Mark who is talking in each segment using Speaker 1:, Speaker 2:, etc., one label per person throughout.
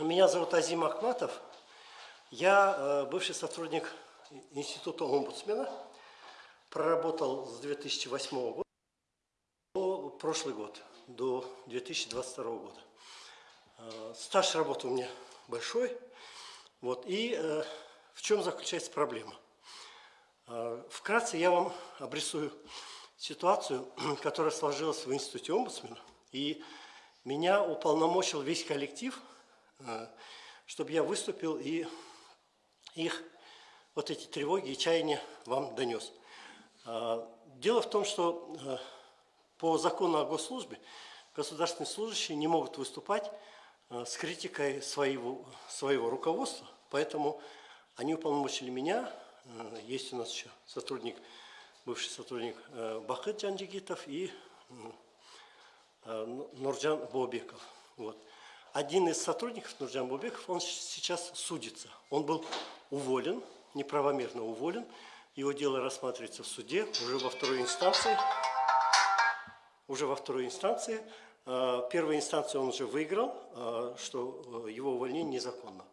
Speaker 1: Меня зовут Азим Ахматов. Я э, бывший сотрудник Института омбудсмена. Проработал с 2008 года по прошлый год, до 2022 года. Э, стаж работы у меня большой. Вот, и э, в чем заключается проблема? Вкратце я вам обрисую ситуацию, которая сложилась в Институте омбудсмена. И меня уполномочил весь коллектив – чтобы я выступил и их вот эти тревоги и чаяния вам донес. Э, дело в том, что э, по закону о госслужбе государственные служащие не могут выступать с критикой своего, своего руководства, поэтому они уполномочили меня, есть у нас еще сотрудник, бывший сотрудник Бахыт Джанджигитов и Нурджан Бобеков. Вот один из сотрудников Нурджан Бубеков, он сейчас судится. Он был уволен, неправомерно уволен. Его дело рассматривается в суде уже во второй инстанции. Уже во второй инстанции. А, первую инстанцию он уже выиграл, а, что э, его увольнение незаконно.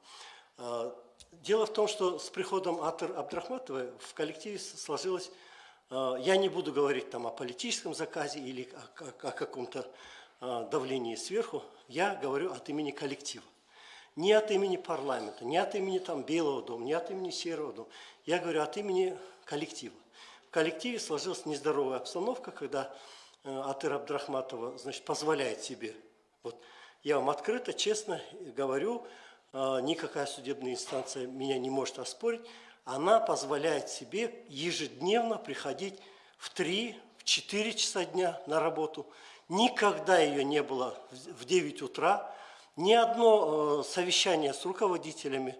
Speaker 1: А, дело в том, что с приходом Атыр Абдрахматовой в коллективе сложилось, я не буду говорить там о политическом заказе или о каком-то давлении сверху, я говорю от имени коллектива. Не от имени парламента, не от имени там, Белого дома, не от имени Серого дома. Я говорю от имени коллектива. В коллективе сложилась нездоровая обстановка, когда э, Атыр Абдрахматова значит, позволяет себе. Вот, я вам открыто, честно говорю, э, никакая судебная инстанция меня не может оспорить. Она позволяет себе ежедневно приходить в 3-4 часа дня на работу – Никогда ее не было в 9 утра. Ни одно э, совещание с руководителями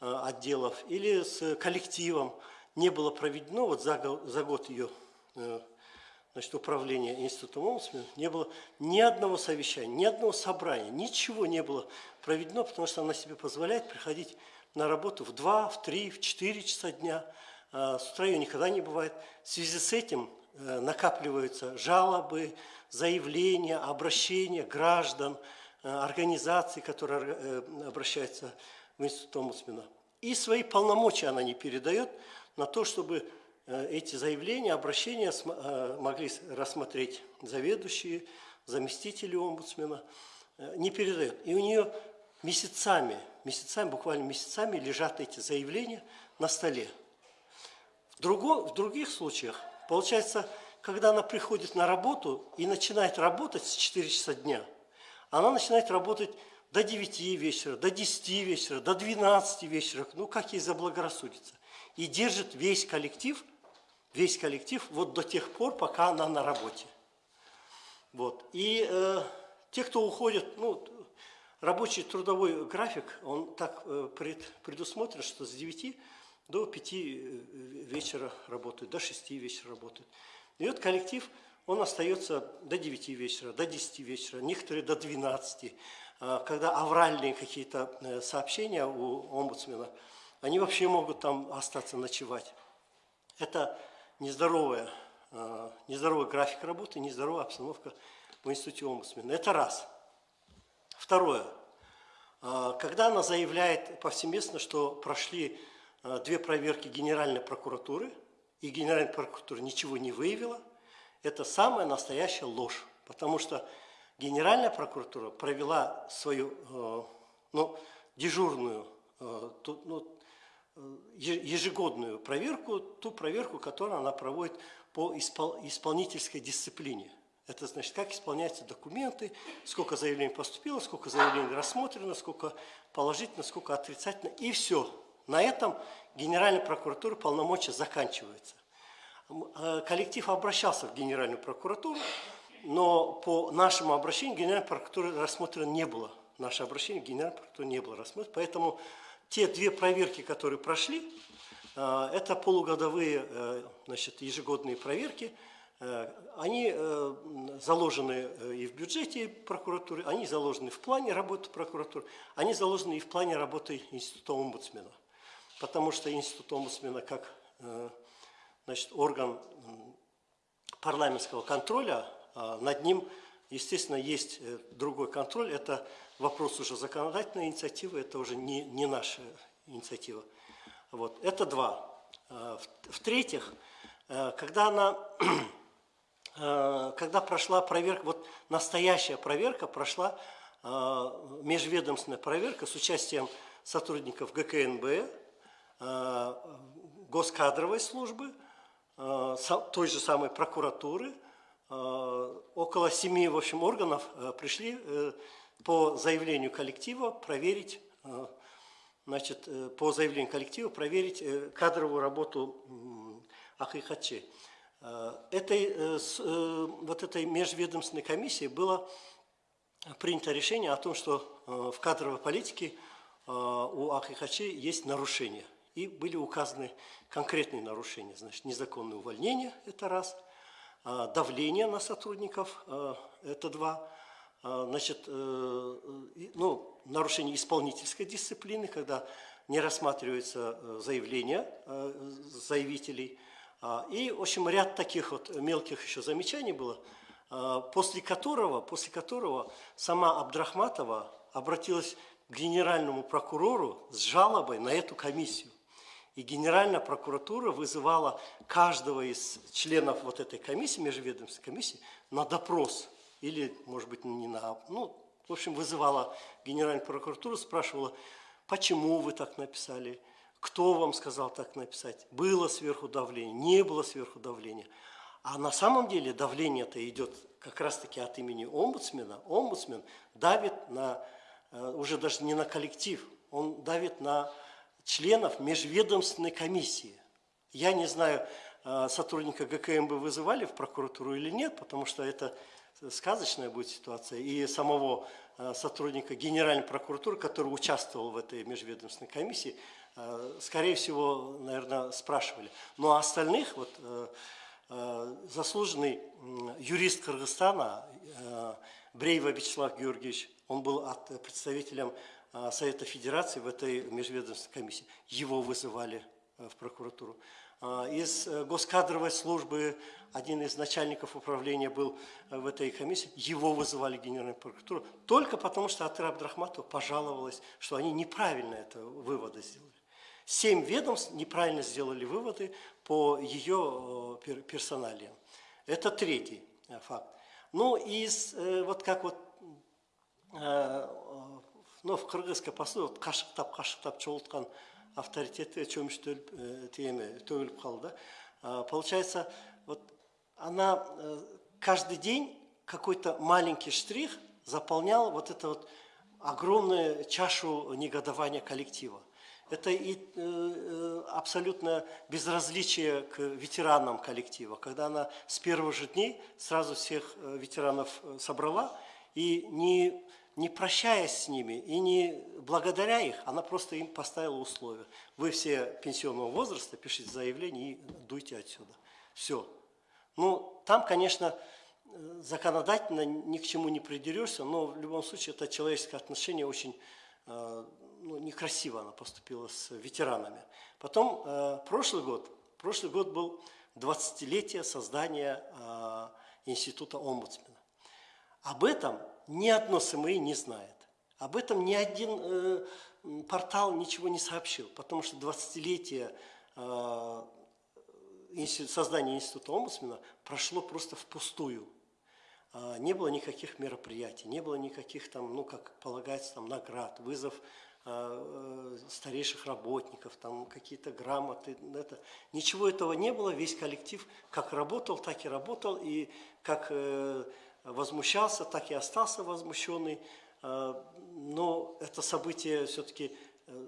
Speaker 1: э, отделов или с коллективом не было проведено. Вот за, за год ее э, значит, управления институтом омбудсмена не было ни одного совещания, ни одного собрания, ничего не было проведено, потому что она себе позволяет приходить на работу в 2, в 3, в 4 часа дня. С утра ее никогда не бывает. В связи с этим накапливаются жалобы, заявления, обращения граждан, э, организаций, которые э, обращаются в институт омбудсмена. И свои полномочия она не передает на то, чтобы э, эти заявления, обращения могли рассмотреть заведующие, заместители омбудсмена, не передает. И у нее месяцами, месяцами, буквально месяцами лежат эти заявления на столе. В, друго, в других случаях, получается, когда она приходит на работу и начинает работать с 4 часа дня, она начинает работать до 9 вечера, до 10 вечера, до 12 вечера, ну как ей заблагорассудится. И держит весь коллектив, весь коллектив вот до тех пор, пока она на работе. Вот. И э, те, кто уходит, ну, рабочий трудовой график, он так э, пред, предусмотрен, что с 9 до 5 э, вечера работают, до 6 вечера работают. И вот коллектив, он остается до 9 вечера, до 10 вечера, некоторые до 12. А, когда авральные какие-то э, сообщения у омбудсмена, они вообще могут там остаться ночевать. Это нездоровая, а, нездоровый график работы, нездоровая обстановка в институте омбудсмена. Это раз. Второе. А, когда она заявляет повсеместно, что прошли две проверки Генеральной прокуратуры – и Генеральная прокуратура ничего не выявила, это самая настоящая ложь. Потому что Генеральная прокуратура провела свою э, ну, дежурную, э, ну, э, ежегодную проверку, ту проверку, которую она проводит по исполнительской дисциплине. Это значит, как исполняются документы, сколько заявлений поступило, сколько заявлений рассмотрено, сколько положительно, сколько отрицательно, и все. На этом Генеральная прокуратура полномочия заканчивается. Э, коллектив обращался в Генеральную прокуратуру, но по нашему обращению Генеральной прокуратуры рассмотрено не было. Наше обращение в Генеральную прокуратуру не было рассмотрено. Поэтому те две проверки, которые прошли, э, это полугодовые э, значит, ежегодные проверки, они заложены и в бюджете прокуратуры, они заложены в плане работы прокуратуры, они заложены и в плане работы Института омбудсмена потому что институт омбудсмена как э, значит, орган парламентского контроля, а, над ним естественно, есть э, другой контроль. Это вопрос уже законодательной инициативы, это уже не, не наша инициатива. Вот. Это два. Э, В-третьих, э, когда она когда прошла проверка, вот настоящая проверка прошла, межведомственная проверка с участием сотрудников ГКНБ, госкадровой службы, той же самой прокуратуры, около семи, в общем, органов пришли по заявлению коллектива проверить, э, значит, э, по заявлению коллектива проверить э, кадровую работу Ахихачи. Этой, вот этой межведомственной комиссии было принято решение о том, что в кадровой политике у Ахихачи есть нарушения. И были указаны конкретные нарушения. Значит, незаконное увольнение – это раз, давление на сотрудников – это два, а, значит, э, ну, нарушение исполнительской дисциплины, когда не рассматриваются э, заявления э, заявителей. А, и, в общем, ряд таких вот мелких еще замечаний было, а, после которого, после которого сама Абдрахматова обратилась к генеральному прокурору с жалобой на эту комиссию. И Генеральная прокуратура вызывала каждого из членов вот этой комиссии, межведомственной комиссии, на допрос – или, может быть, не на... Ну, в общем, вызывала Генеральную прокуратуру, спрашивала, почему вы так написали, кто вам сказал так написать, было сверху давление, не было сверху давления. А на самом деле давление-то идет как раз-таки от имени омбудсмена. Омбудсмен давит на, э, уже даже не на коллектив, он давит на членов межведомственной комиссии. Я не знаю, э, сотрудника ГКМБ вызывали в прокуратуру или нет, потому что это сказочная будет ситуация, и самого э, сотрудника Генеральной прокуратуры, который участвовал в этой межведомственной комиссии, э, скорее всего, наверное, спрашивали. Но ну, а остальных, вот, заслуженный юрист Кыргызстана Брейва Вячеслав Георгиевич, он был представителем Совета Федерации в этой межведомственной комиссии. Его вызывали в прокуратуру. Из госкадровой службы один из начальников управления был э, в этой комиссии, его вызывали в Генеральную прокуратуру, только потому что Атыр Абдрахматова пожаловалась, что они неправильно это выводы сделали. Семь ведомств неправильно сделали выводы по ее э, персоналиям. Это третий э, факт. Ну, из, вот как вот, ну, в кыргызской пословице, вот қашықтап қашықтап чолтқан авторитеті чөміштөліп теме төгіліп қалды получается вот она э, каждый день какой-то маленький штрих заполнял вот эту вот огромную чашу негодования коллектива. Это и э, э, абсолютно безразличие к ветеранам коллектива, когда она с первых же дней сразу всех ветеранов собрала и не, не прощаясь с ними и не благодаря их, она просто им поставила условия. Вы все пенсионного возраста, пишите заявление и дуйте отсюда. Все. Ну, там, конечно, законодательно ни к чему не придерешься, но в любом случае это человеческое отношение очень э, ну, некрасиво она поступила с ветеранами. Потом э, прошлый год, прошлый год был 20-летие создания э, института омбудсмена. Об этом ни одно СМИ не знает. Об этом ни один портал ничего не сообщил, потому что 20-летие создание института омбудсмена прошло просто впустую. А, не было никаких мероприятий, не было никаких там, ну, как полагается, там, наград, вызов а, э, старейших работников, там какие-то грамоты. Это. Ничего этого не было, весь коллектив как работал, так и работал, и как э, возмущался, так и остался возмущенный. А, но это событие все-таки э,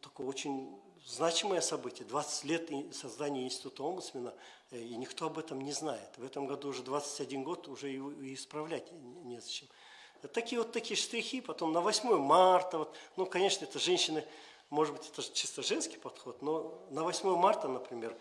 Speaker 1: такое очень значимое событие, 20 лет создания института омбудсмена, э, и никто об этом не знает. В этом году уже 21 год, уже и исправлять незачем. Такие вот такие штрихи, потом на 8 марта, вот, ну, конечно, это женщины, может быть, это чисто женский подход, но на 8 марта, например,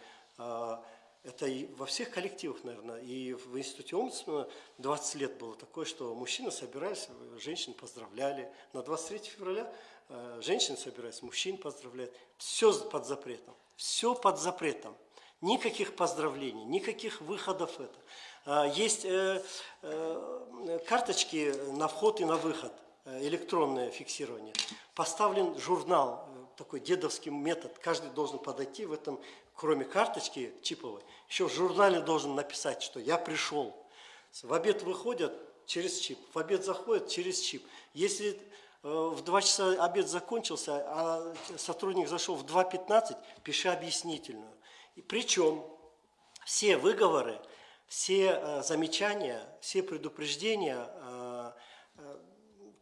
Speaker 1: это и во всех коллективах, наверное, и в институте омбудсмена 20 лет было такое, что мужчины собирались, женщин поздравляли. На 23 февраля Э, женщин собираются, мужчин поздравляют. Все под запретом. Все под запретом. Никаких поздравлений, никаких выходов это. А, Есть э, э, карточки на вход и на выход, э, электронное фиксирование. Поставлен журнал, э, такой дедовский метод. Каждый должен подойти в этом, кроме карточки чиповой, еще в журнале должен написать, что я пришел. В обед выходят через чип, в обед заходят через чип. Если э, в 2 часа обед закончился, а сотрудник зашел в 2.15, пиши объяснительную. И причем все выговоры, все э, замечания, все предупреждения, э,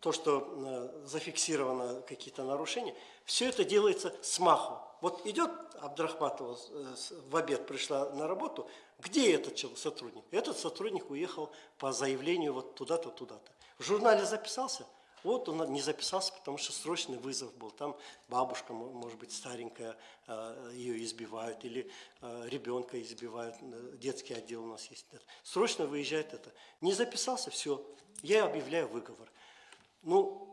Speaker 1: то, что э, зафиксировано какие-то нарушения, все это делается с маху. Вот идет Абдрахматова э, в обед пришла на работу, где этот чел- сотрудник? Этот сотрудник уехал по заявлению вот туда-то, туда-то. В журнале записался, вот он не записался, потому что срочный вызов был. Там бабушка, мо- может быть, старенькая, э, ее избивают, или ребенка избивают, детский отдел у нас есть. Срочно выезжает это. Не записался, все, я объявляю выговор. Ну,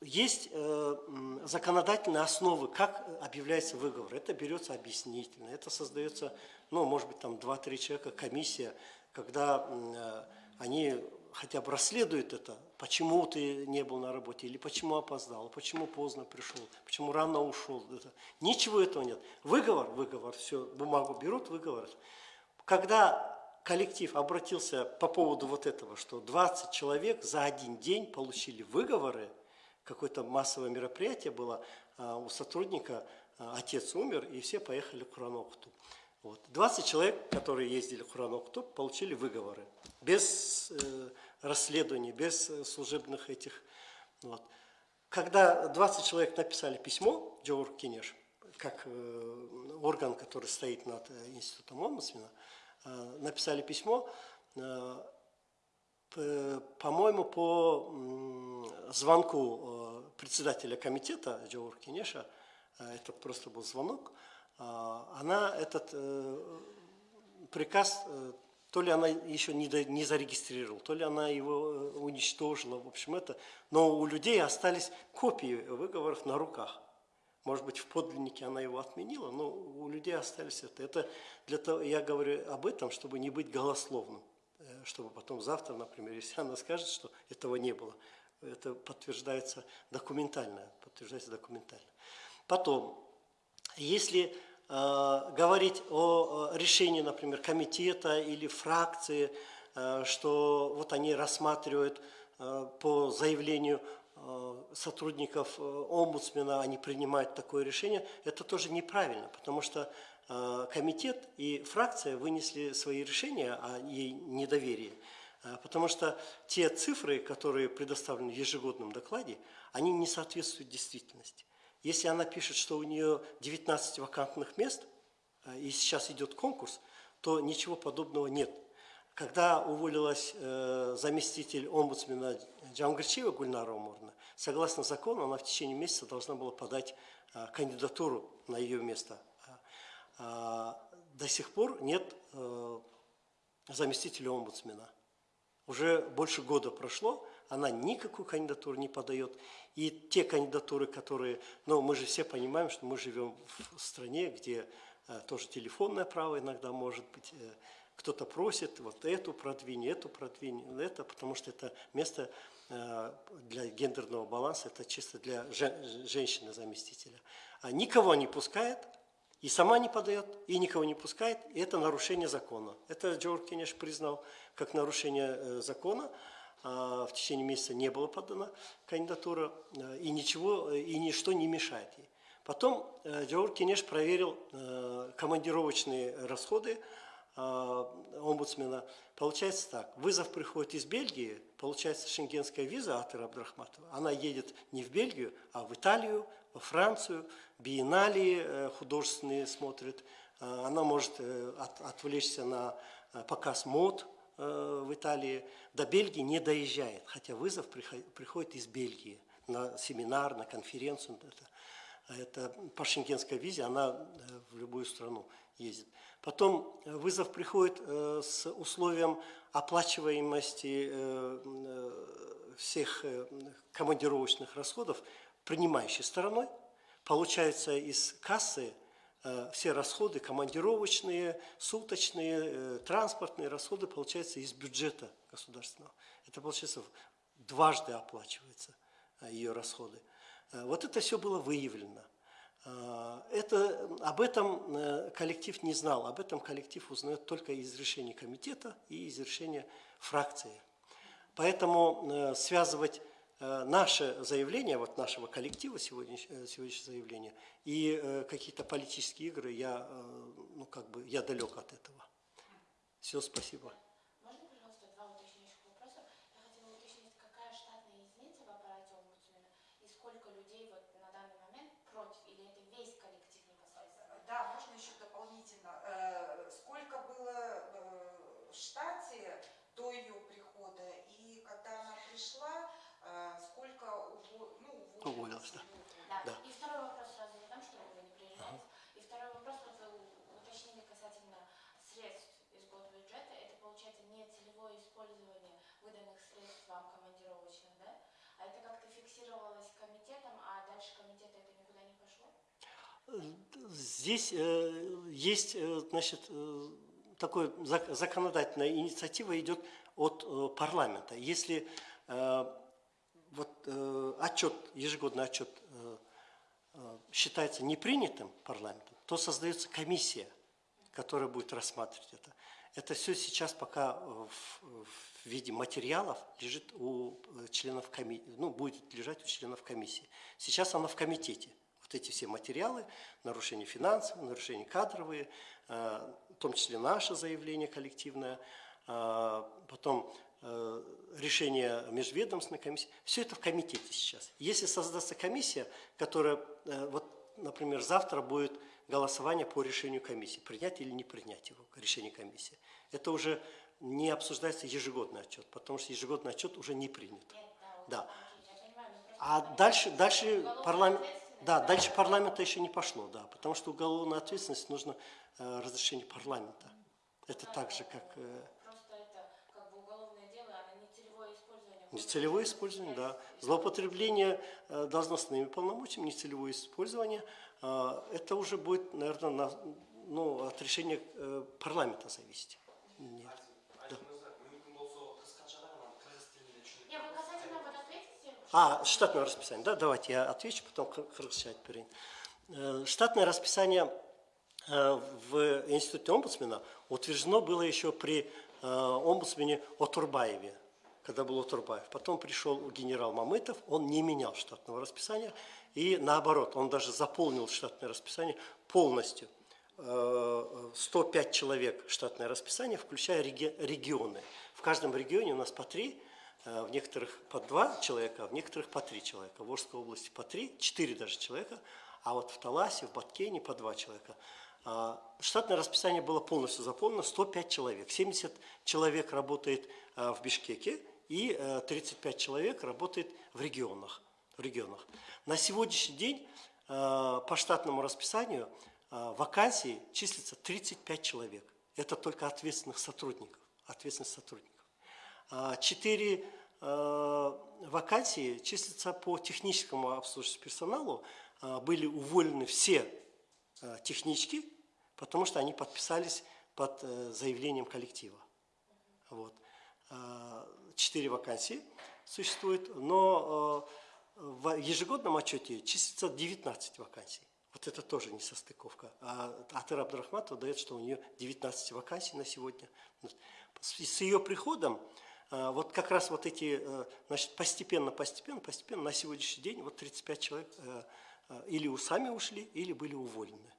Speaker 1: есть э, законодательные основы, как объявляется выговор. Это берется объяснительно, это создается, ну, может быть, там 2-3 человека, комиссия, когда э, они хотя бы расследуют это, почему ты не был на работе, или почему опоздал, почему поздно пришел, почему рано ушел. Это. Ничего этого нет. Выговор, выговор, все, бумагу берут, выговор. Когда коллектив обратился по поводу вот этого, что 20 человек за один день получили выговоры, какое-то массовое мероприятие было, а, у сотрудника а, отец умер, и все поехали к Куранокту. Вот. 20 человек, которые ездили в Куранокту, получили выговоры. Без э, расследований, без э, служебных этих. Вот. Когда 20 человек написали письмо Джоур Кинеш, как э, орган, который стоит над э, институтом омбудсмена, написали письмо, э, по-моему, по звонку э, председателя комитета Джоур Кинеша, э, это просто был звонок, э, она этот э, приказ, э, то ли она еще не, зарегистрировала, то ли она его э, уничтожила, в общем, это, но у людей остались копии выговоров на руках. Может быть, в подлиннике она его отменила, но у людей остались это. Это для того, я говорю об этом, чтобы не быть голословным, Э, чтобы потом завтра, например, если она скажет, что этого не было, это подтверждается документально, подтверждается документально. Потом, если э, говорить о решении, например, комитета или фракции, э, что вот они рассматривают э, по заявлению сотрудников э, омбудсмена, они принимают такое решение, это тоже неправильно, потому что э, комитет и фракция вынесли свои решения о ей недоверии. Э, Потому что те цифры, которые предоставлены в ежегодном докладе, они не соответствуют действительности. Если она пишет, что у нее 19 вакантных мест, э, и сейчас идет конкурс, то ничего подобного нет. Когда уволилась э, заместитель омбудсмена Джамгарчиева Гульнара Уморна, согласно закону, она в течение месяца должна была подать э, кандидатуру на ее место. А, а, до сих пор нет э, заместителя омбудсмена. Уже больше года прошло, она никакую кандидатуру не подает. И те кандидатуры, которые... Но мы же все понимаем, что мы живем в стране, где э, тоже телефонное право иногда может быть. э, кто-то просит вот эту продвинь, эту продвинь, это, потому что это место э, для гендерного баланса, это чисто для жен- женщины-заместителя. А никого не пускает, и сама не подает, и никого не пускает, и это нарушение закона. Это Джордж Кенеш признал как нарушение э, закона. А, В течение месяца не была подана кандидатура, э, и ничего, и ничто не мешает ей. Потом Джордж Кенеш проверил командировочные расходы омбудсмена. Получается так, вызов приходит из Бельгии, получается шенгенская виза от Ира Абдрахматова. Она едет не в Бельгию, а в Италию, во Францию, биенналии э, художественные смотрит. Э, Она может э, от- отвлечься на показ мод в Италии. До Бельгии не доезжает, хотя вызов прихо- приходит из Бельгии на семинар, на конференцию. Это, это по шенгенской визе, она в любую страну ездит. Потом э, вызов приходит э, с условием оплачиваемости э, всех командировочных расходов принимающей стороной. Получается из кассы все расходы, командировочные, суточные, транспортные расходы, получается, из бюджета государственного. Это, получается, дважды оплачивается ее расходы. Вот это все было выявлено. Э, Это, об этом э, коллектив не знал, об этом коллектив узнает только из решения комитета и из решения фракции. Поэтому э, связывать э, наше заявление, вот нашего коллектива, сегодняшнее, сегодняшнее заявление, и какие-то политические игры, я, ну, как бы, я далек от этого. Все, спасибо.
Speaker 2: Можно, пожалуйста, два уточняющих вопроса? Я хотела уточнить, какая штатная единица в аппарате омбудсмена и сколько людей вот на данный момент против, или это весь коллектив непосредственно?
Speaker 3: Да, можно еще дополнительно. Э, Сколько было э, в штате до ее прихода и когда она пришла, э, сколько уво-
Speaker 1: Уволилась, да.
Speaker 2: Да.
Speaker 1: Да.
Speaker 2: И второй вопрос сразу задам, чтобы вы не приезжали. И второй вопрос, вот вы у- уточнили касательно средств из госбюджета. Это получается не целевое использование выданных средств вам командировочных, да? А это как-то фиксировалось комитетом, а дальше комитета это никуда не пошло?
Speaker 1: Здесь э, есть, э, значит, э, такой зак- законодательная инициатива идет от э, парламента. Если э, э, отчет, ежегодный отчет э, э, считается непринятым парламентом, то создается комиссия, которая будет рассматривать это. Это все сейчас пока э, в, в виде материалов лежит у э, членов комиссии, ну, будет лежать у членов комиссии. Сейчас она в комитете. Вот эти все материалы, нарушения финансовые, нарушения кадровые, э, в том числе наше заявление коллективное, э, потом э, решение межведомственной комиссии, все это в комитете сейчас. Если создастся комиссия, которая, э, вот, например, завтра будет голосование по решению комиссии, принять или не принять его, решение комиссии, это уже не обсуждается ежегодный отчет, потому что ежегодный отчет уже не принят.
Speaker 2: Да,
Speaker 1: А дальше, дальше парламент, да, дальше парламента еще не пошло, да, потому что уголовная ответственность нужно э, разрешение парламента. Это так же, как э,
Speaker 2: Просто это как бы уголовное дело, оно не целевое использование.
Speaker 1: нецелевое использование, да. Злоупотребление э, должностными полномочиями, нецелевое использование, э, это уже будет, наверное, на, ну, от решения э, парламента зависеть. Нет.
Speaker 4: айтып мырза мүмкін болса қысқаша ғана қырғыз тілінде түсіндіріп
Speaker 2: Не, вы касательно вот ответите,
Speaker 1: А, штатное расписание, да, давайте я отвечу, потом кыр- кыргызча айтып берейин. Э, Штатное расписание э, в институте омбудсмена утверждено было еще при э, омбудсмене Отурбаеве, когда был Отурбаев. Потом пришел генерал Мамытов, он не менял штатного расписания, и наоборот, он даже заполнил штатное расписание полностью. Э, 105 человек штатное расписание, включая реги- регионы. В каждом регионе у нас по три, э, в некоторых по два человека, а в некоторых по три человека. В Волжской области по три, четыре даже человека, а вот в Таласе, в Баткене по два человека. А, Штатное расписание было полностью заполнено, 105 человек. 70 человек работает э, в Бишкеке и э, 35 человек работает в регионах. В регионах. На сегодняшний день э, по штатному расписанию э, вакансий числится 35 человек. Это только ответственных сотрудников. Ответственных сотрудников. А, Четыре э, вакансии числятся по техническому обслуживанию персоналу. Были уволены все э, технички, потому что они подписались под э, заявлением коллектива. Вот. А, Четыре вакансии существует, но э, в ежегодном отчете числится 19 вакансий. Вот это тоже не состыковка. А Атыр Абдрахматова дает, что у нее 19 вакансий на сегодня. С ее приходом э, вот как раз вот эти, э, значит, постепенно, постепенно, постепенно на сегодняшний день вот 35 человек э, э, или сами ушли, или были уволены.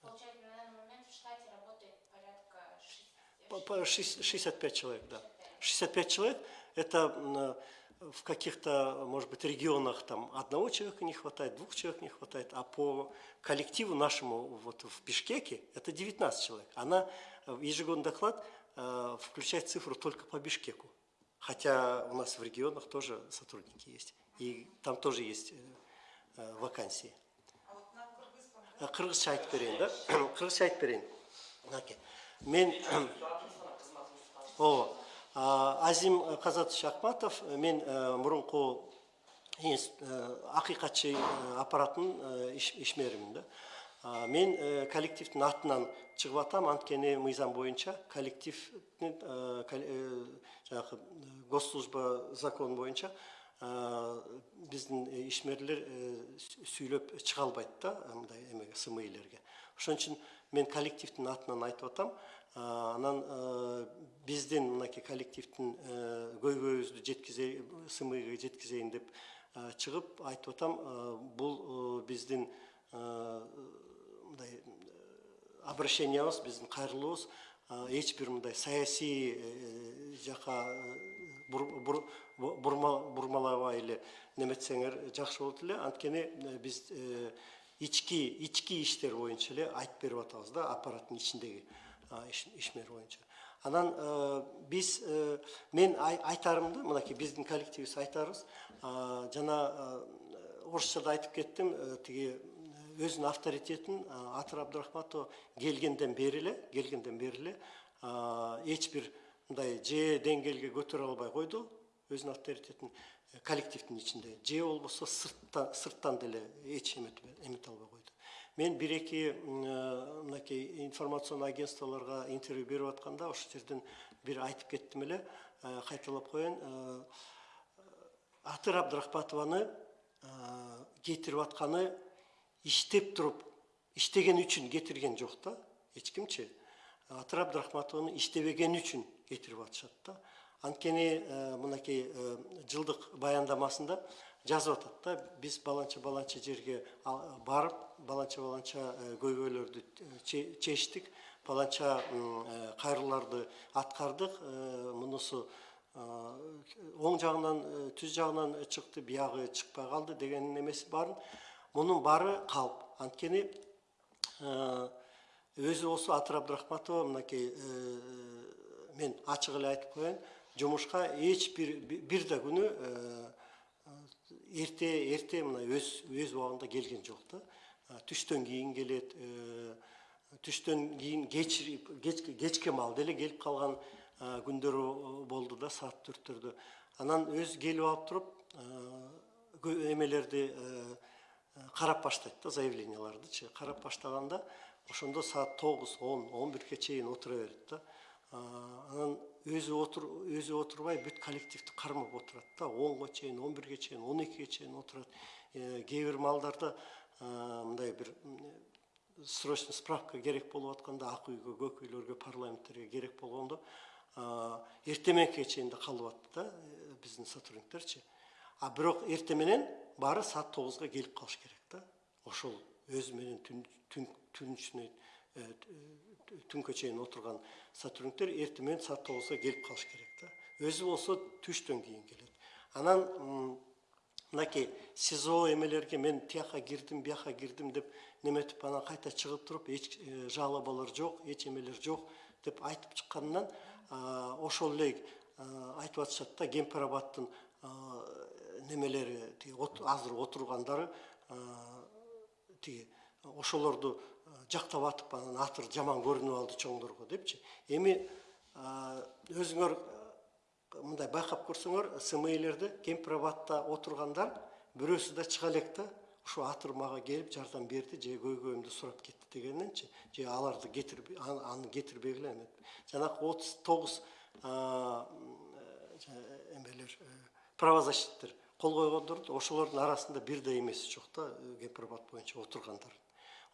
Speaker 2: получается, на данный момент в штате работает порядка
Speaker 1: По-
Speaker 2: 6...
Speaker 1: по шесть- 65 человек, да. 65 человек – это э, в каких-то, может быть, регионах там одного человека не хватает, двух человек не хватает, а по коллективу нашему вот в Бишкеке это 19 человек. Она, э, ежегодный доклад э, включает цифру только по Бишкеку. Хотя у нас в регионах тоже сотрудники есть. И там тоже есть вакансии.
Speaker 3: А вот на кыргызском,
Speaker 1: айтып берейин, да? Берейин. Мынакей. Мен О, Азим Казатович Акматов, мен э, мурунку э, акыйкатчы э, аппараттын иш- ишмеримин да. Мен коллективдин атынан чыгып атам анткени мыйзам боюнча коллективдин кол- жанагы госслужба закону боюнча э, биздин ишмерлер сүй- сүйлөп чыга албайт да мындай ошон үчүн мен коллективдин атынан айтып атам А, анан э, биздин мынакей коллективдин э, көйгөйүбүздү жеткизе смиге жеткизейин деп э, чыгып айтып атам э, бул э, биздин э, мындай э, обращениябыз биздин кайрылуубуз э, эч бир мындай саясий э, жака э, бур- бур- бу- бурма- бурмалабай эле неметсеңер жакшы болот эле. Анткени э, биз э, ички ички иштер боюнча эле айтып берип атабыз да аппараттын ичиндеги а, иш- ишмер боюнча анан э, биз э, мен ай- айтарымды мынакей биздин коллективибиз айтарыбыз. А, жана э, орусчада айтып кеттим тиги өзүнүн авторитетин атыр абдрахматова келгенден бери эле келгенден бери эле а, эч бир мындай же деңгээлге көтөрө албай койду өзүнүн авторитетин коллективдин ичинде же болбосо сырттан сырттан деле эч эмете албай койду. Мен бир эки э, мынакей информационный агентстволорго интервью берип атканда ошол жерден бир айтып кеттим эле э, кайталап коеюн. Э, атыр абдрахматованы кетирип атканы иштеп туруп иштеген үчүн кетирген жок да эч кимчи. Атыр абдрахматованы иштебегени үчүн кетирип атышат да. Анткени э, мынакей э, жылдык баяндамасында жазып атат да биз баланча баланча жерге барып баланча баланча көйгөйлөрдү э, че- чечтик баланча м, кайрылууларды аткардык мунусу оң жагынан түз жагынан чыкты биягы чыкпай калды деген эмеси баарын мунун баары калп анткени өзү болсо атыр абдрахматова мынакей мен ачык эле айтып коеюн жумушка эч бир бир да күнү э, эрте эрте мына өз өз убагында келген жок да А, түштөн кийин келет э, түштөн кийин кеч кеч кечке маал деле келип калган а, күндөрү болду да саат төрттөрдө анан өзү келип алып туруп э, кө- эмелерди э, карап баштайт да заявлениялардычы карап баштаганда ошондо саат тогуз он он бирге чейин отура берет да А, анан өзі отыр өзі отырбай бүт коллективті қармап отырады да. онға шейін он бірге шейін он екіге шейін отырады. Ә, кейбір малдарда мындай бір срочно справка керек болып жатқанда ақ үйге көк үйлерге парламенттерге керек болғанда ә, ертеменге шейін де қалып жатты да біздің сотрудниктер ше. А ерте менен бары саат тогузга келіп калыш керек да ошол өзү менен түн түн түн түнкө чейин отурган сотрудниктер эртең менен саат тогузга келип калыш керек да өзү болсо түштөн кийин келет анан мынакей сизо эмелерге мен тияка кирдим бияка кирдим деп неметип анан кайта чыгып туруп эч э, жалобалар жок эч эмелер жок деп айтып чыкканынан ошол эле айтып атышат да а, немелери азыр отургандары тиги ошолорду жактап атып анан атыр жаман көрүнүп алды чоңдорго депчи. Эми өзүңөр мындай байкап көрсөңөр смилерде кемпирабадта отургандар бирөөсү да чыга элек да ушу атыр мага келип жардам берди же көйгөйүмдү сурап кетти дегенненчи же аларды кетирбей аны кетирбегиле эметип жанагы отуз тогуз эмелер э, правозащиттер кол койгондорду ошолордун арасында бир да эмеси жок да э, кемпирабад боюнча отургандар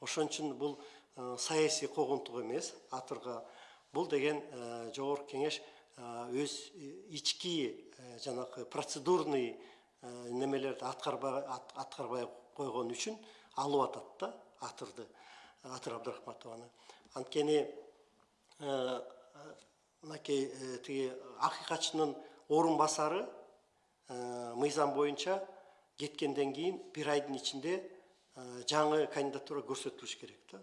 Speaker 1: ошон үчүн бул э, саясий когонтук эмес атырга. Бул деген э, жогорку кеңеш э, өз ички жанагы процедурный немелерди аткарбай ат- аткарбай койгон үчүн алып атат да атырды атыр абдрахматованы анткени мынакей тиги акыйкатчынын орун басары мыйзам боюнча кеткенден кийин бир айдын ичинде жаңы кандидатура көрсөтүлүш керек да.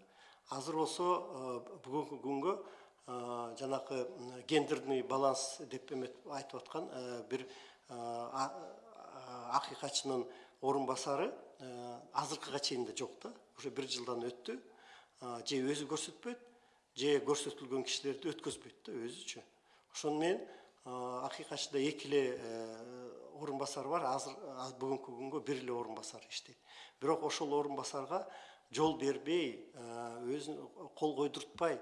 Speaker 1: Азыр болсо э, бүгүнкү күнгө э, жанакы гендерный баланс деп эметип айтып аткан э, бир э, а- а- акыйкатчынын орун басары э, азыркыга чейин да жок да. Уже бир жылдан өттү. Же өзү көрсөтпөйт же көрсөтүлгөн кишилерди өткөзбөйт да өзүчү ошону менен акыйкатчыда эки эле э, орын басар бар азыр аз- бүгүнкү күнгө бир эле орун басар иштейт бирок ошол орун басарга жол бербей өзүн кол койдуртпай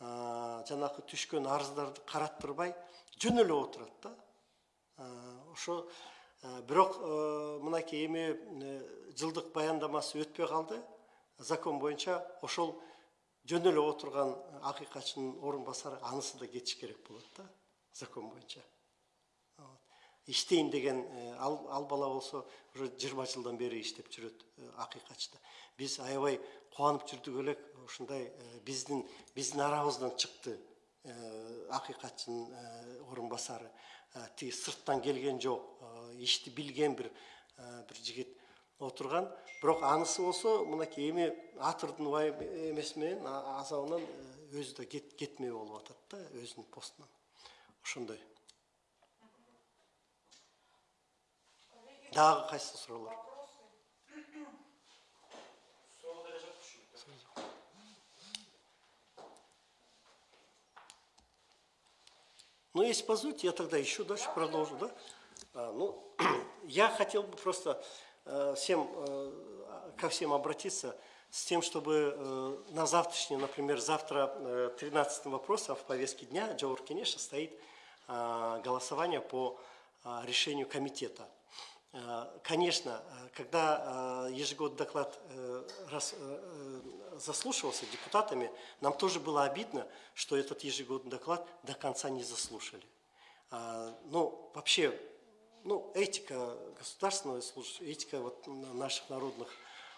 Speaker 1: жанагы түшкөн арыздарды караттырбай жөн эле отурат да ошо бирок мынакей эми жылдык баяндамасы өтпөй калды закон боюнча ошол жөн эле отурган акыйкатчынын орун басары анысы да кетиш керек болот да закон боюнча Иштейин деген ал, ал бала болсо уже жыйырма жылдан бери иштеп жүрөт акыйкатчыда биз аябай кубанып жүрдүк элек ушундай биздин биздин арабыздан чыкты акыйкатчынын орун басары тиги сырттан келген жок ишти билген бир бир жигит отурган бирок анысы болсо мынакей эми атырдын убай эмеси менен азабынан өзү да кет- кетмей болуп атат да өзүнүн постунан ошондой
Speaker 4: Деле жок түшүнүктүү.
Speaker 1: Ну, если позволите, я тогда еще дальше продолжу, да? А, ну, я хотел бы просто э, всем, э, ко всем обратиться с тем, чтобы э, на завтрашний, например, завтра э, 13 вопросом в повестке дня Джаур Кенеша стоит э, голосование по э, решению комитета. Э, Конечно, э, когда э, ежегодный доклад заслушивался депутатами, нам тоже было обидно, что этот ежегодный доклад до конца не заслушали. А, Ну, вообще, ну, этика государственного службы, этика вот наших народных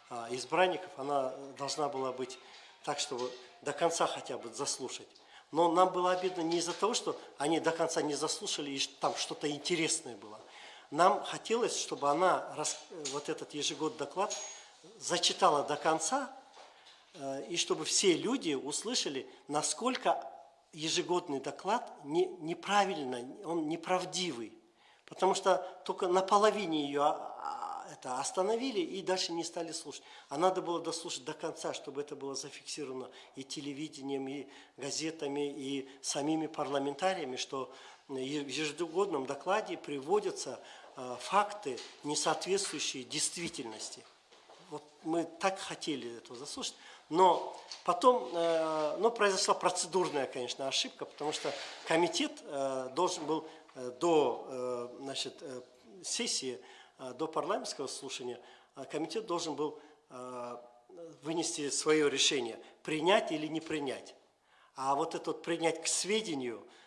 Speaker 1: а, избранников, она должна была быть так, чтобы до конца хотя бы заслушать. Но нам было обидно не из-за того, что они до конца не заслушали, и там что-то интересное было. Нам хотелось, чтобы она, вот этот ежегодный доклад, зачитала до конца, э, и чтобы все люди услышали, насколько ежегодный доклад не, неправильно, он неправдивый. Потому что только на половине ее а, это остановили и дальше не стали слушать. А надо было дослушать до конца, чтобы это было зафиксировано и телевидением, и газетами, и самими парламентариями, что в ежегодном докладе приводятся э, факты, не соответствующие действительности. Вот мы так хотели этого заслушать, но потом, э, ну, произошла процедурная, конечно, ошибка, потому что комитет э, должен был э, до, э, значит, э, сессии, э, до парламентского слушания, э, комитет должен был э, вынести свое решение, принять или не принять. А вот это вот принять к сведению, э,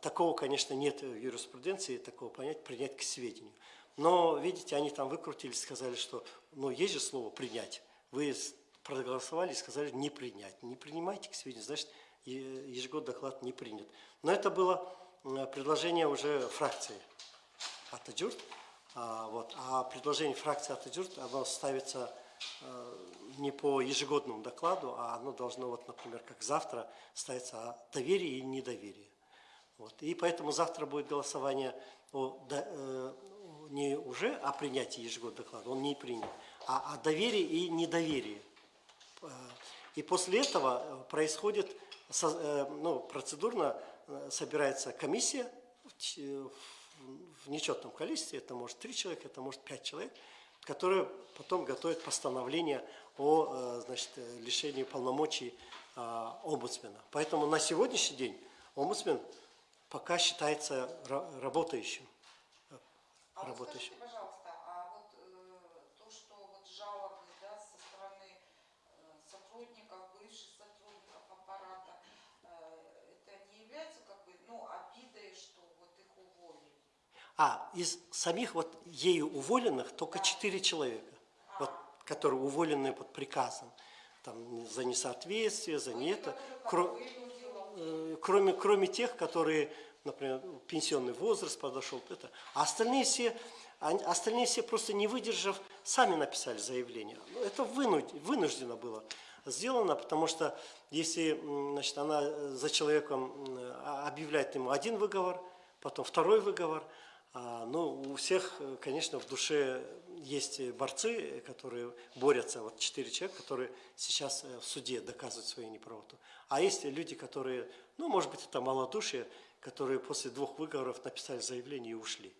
Speaker 1: такого, конечно, нет в юриспруденции, такого понятия принять к сведению. Но, видите, они там выкрутились, сказали, что, ну, есть же слово принять. Вы проголосовали и сказали не принять. Не принимайте к сведению, значит, ежегодный доклад не принят. Но это было предложение уже фракции Атаджурт. А, вот. а предложение фракции Атаджурт, оно ставится э, не по ежегодному докладу, а оно должно, вот, например, как завтра, ставиться о доверии и недоверии. Вот. И поэтому завтра будет голосование о, до- э, не уже о принятии ежегодного доклада, он не принят, а о доверии и недоверии. Э, И после этого э, происходит, э, ну, процедурно собирается комиссия в нечетном количестве, это может три человека, это может пять человек, которые потом готовят постановление о значит, лишении полномочий омбудсмена. Поэтому на сегодняшний день омбудсмен пока считается ра- работающим.
Speaker 3: А вот
Speaker 1: работающим.
Speaker 3: скажите, пожалуйста, а вот э, то, что вот жалобы да, со стороны э, сотрудников, бывших сотрудников аппарата, э, это не является как бы, ну, обидой, что вот их уволили?
Speaker 1: А из самих вот ею уволенных только четыре человека, вот, которые уволены под приказом. Там за несоответствие, за не это. Кро- э, кроме, кроме тех, которые, например, пенсионный возраст подошел, это. А остальные все, они- остальные все просто не выдержав, сами написали заявление. Ну, Это вынуд- вынуждено было сделано, потому что если значит, она э, за человеком а- объявляет ему один выговор, потом второй выговор, а, ну, у всех, э, конечно, в душе есть борцы, которые борются, вот четыре человека, которые сейчас э, в суде доказывают свою неправоту. А есть люди, которые, ну, может быть, это малодушие, которые после двух выговоров написали заявление и ушли.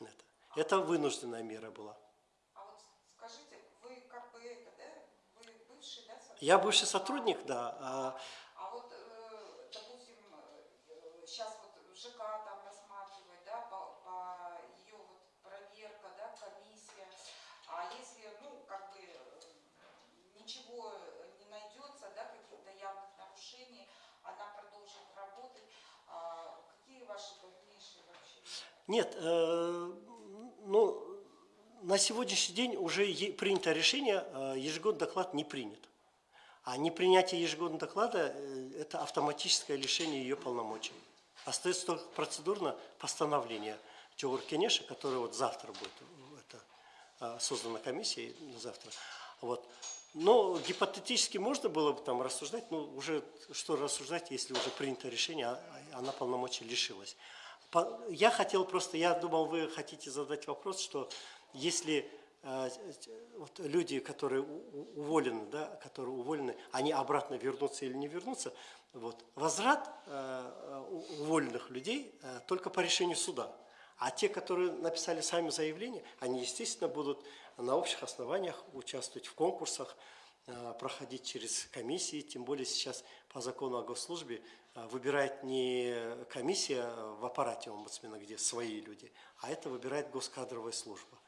Speaker 1: Это. Это вынужденная мера была.
Speaker 3: А вот скажите, вы как бы это, да, вы бывший, да, сотрудник?
Speaker 1: Я бывший сотрудник, да. а,
Speaker 3: А вот, э, допустим, сейчас вот ЖК там рассматривает, да, по, по ее вот проверка, да, комиссия. А если, ну, как бы э, ничего не найдется, да, каких-то явных нарушений, она продолжит работать. А какие ваши дальнейшие вообще?
Speaker 1: Нет, э, ну, на сегодняшний день уже принято решение, э, ежегодный доклад не принят. А непринятие ежегодного доклада э, – это автоматическое лишение ее полномочий. Остается только процедурно постановление Джогур Кенеша, которое вот завтра будет, это, э, создана комиссия завтра. Вот. Но гипотетически можно было бы там рассуждать, но уже что рассуждать, если уже принято решение, а а она полномочий лишилась. Я хотел просто, я думал, вы хотите задать вопрос, что если э, вот люди, которые уволены, да, которые уволены, они обратно вернутся или не вернутся, вот, возврат э, уволенных людей э, только по решению суда. А те, которые написали сами заявление, они, естественно, будут на общих основаниях участвовать в конкурсах, проходить через комиссии, тем более сейчас по закону о госслужбе выбирает не комиссия в аппарате омбудсмена, где свои люди, а это выбирает госкадровая служба.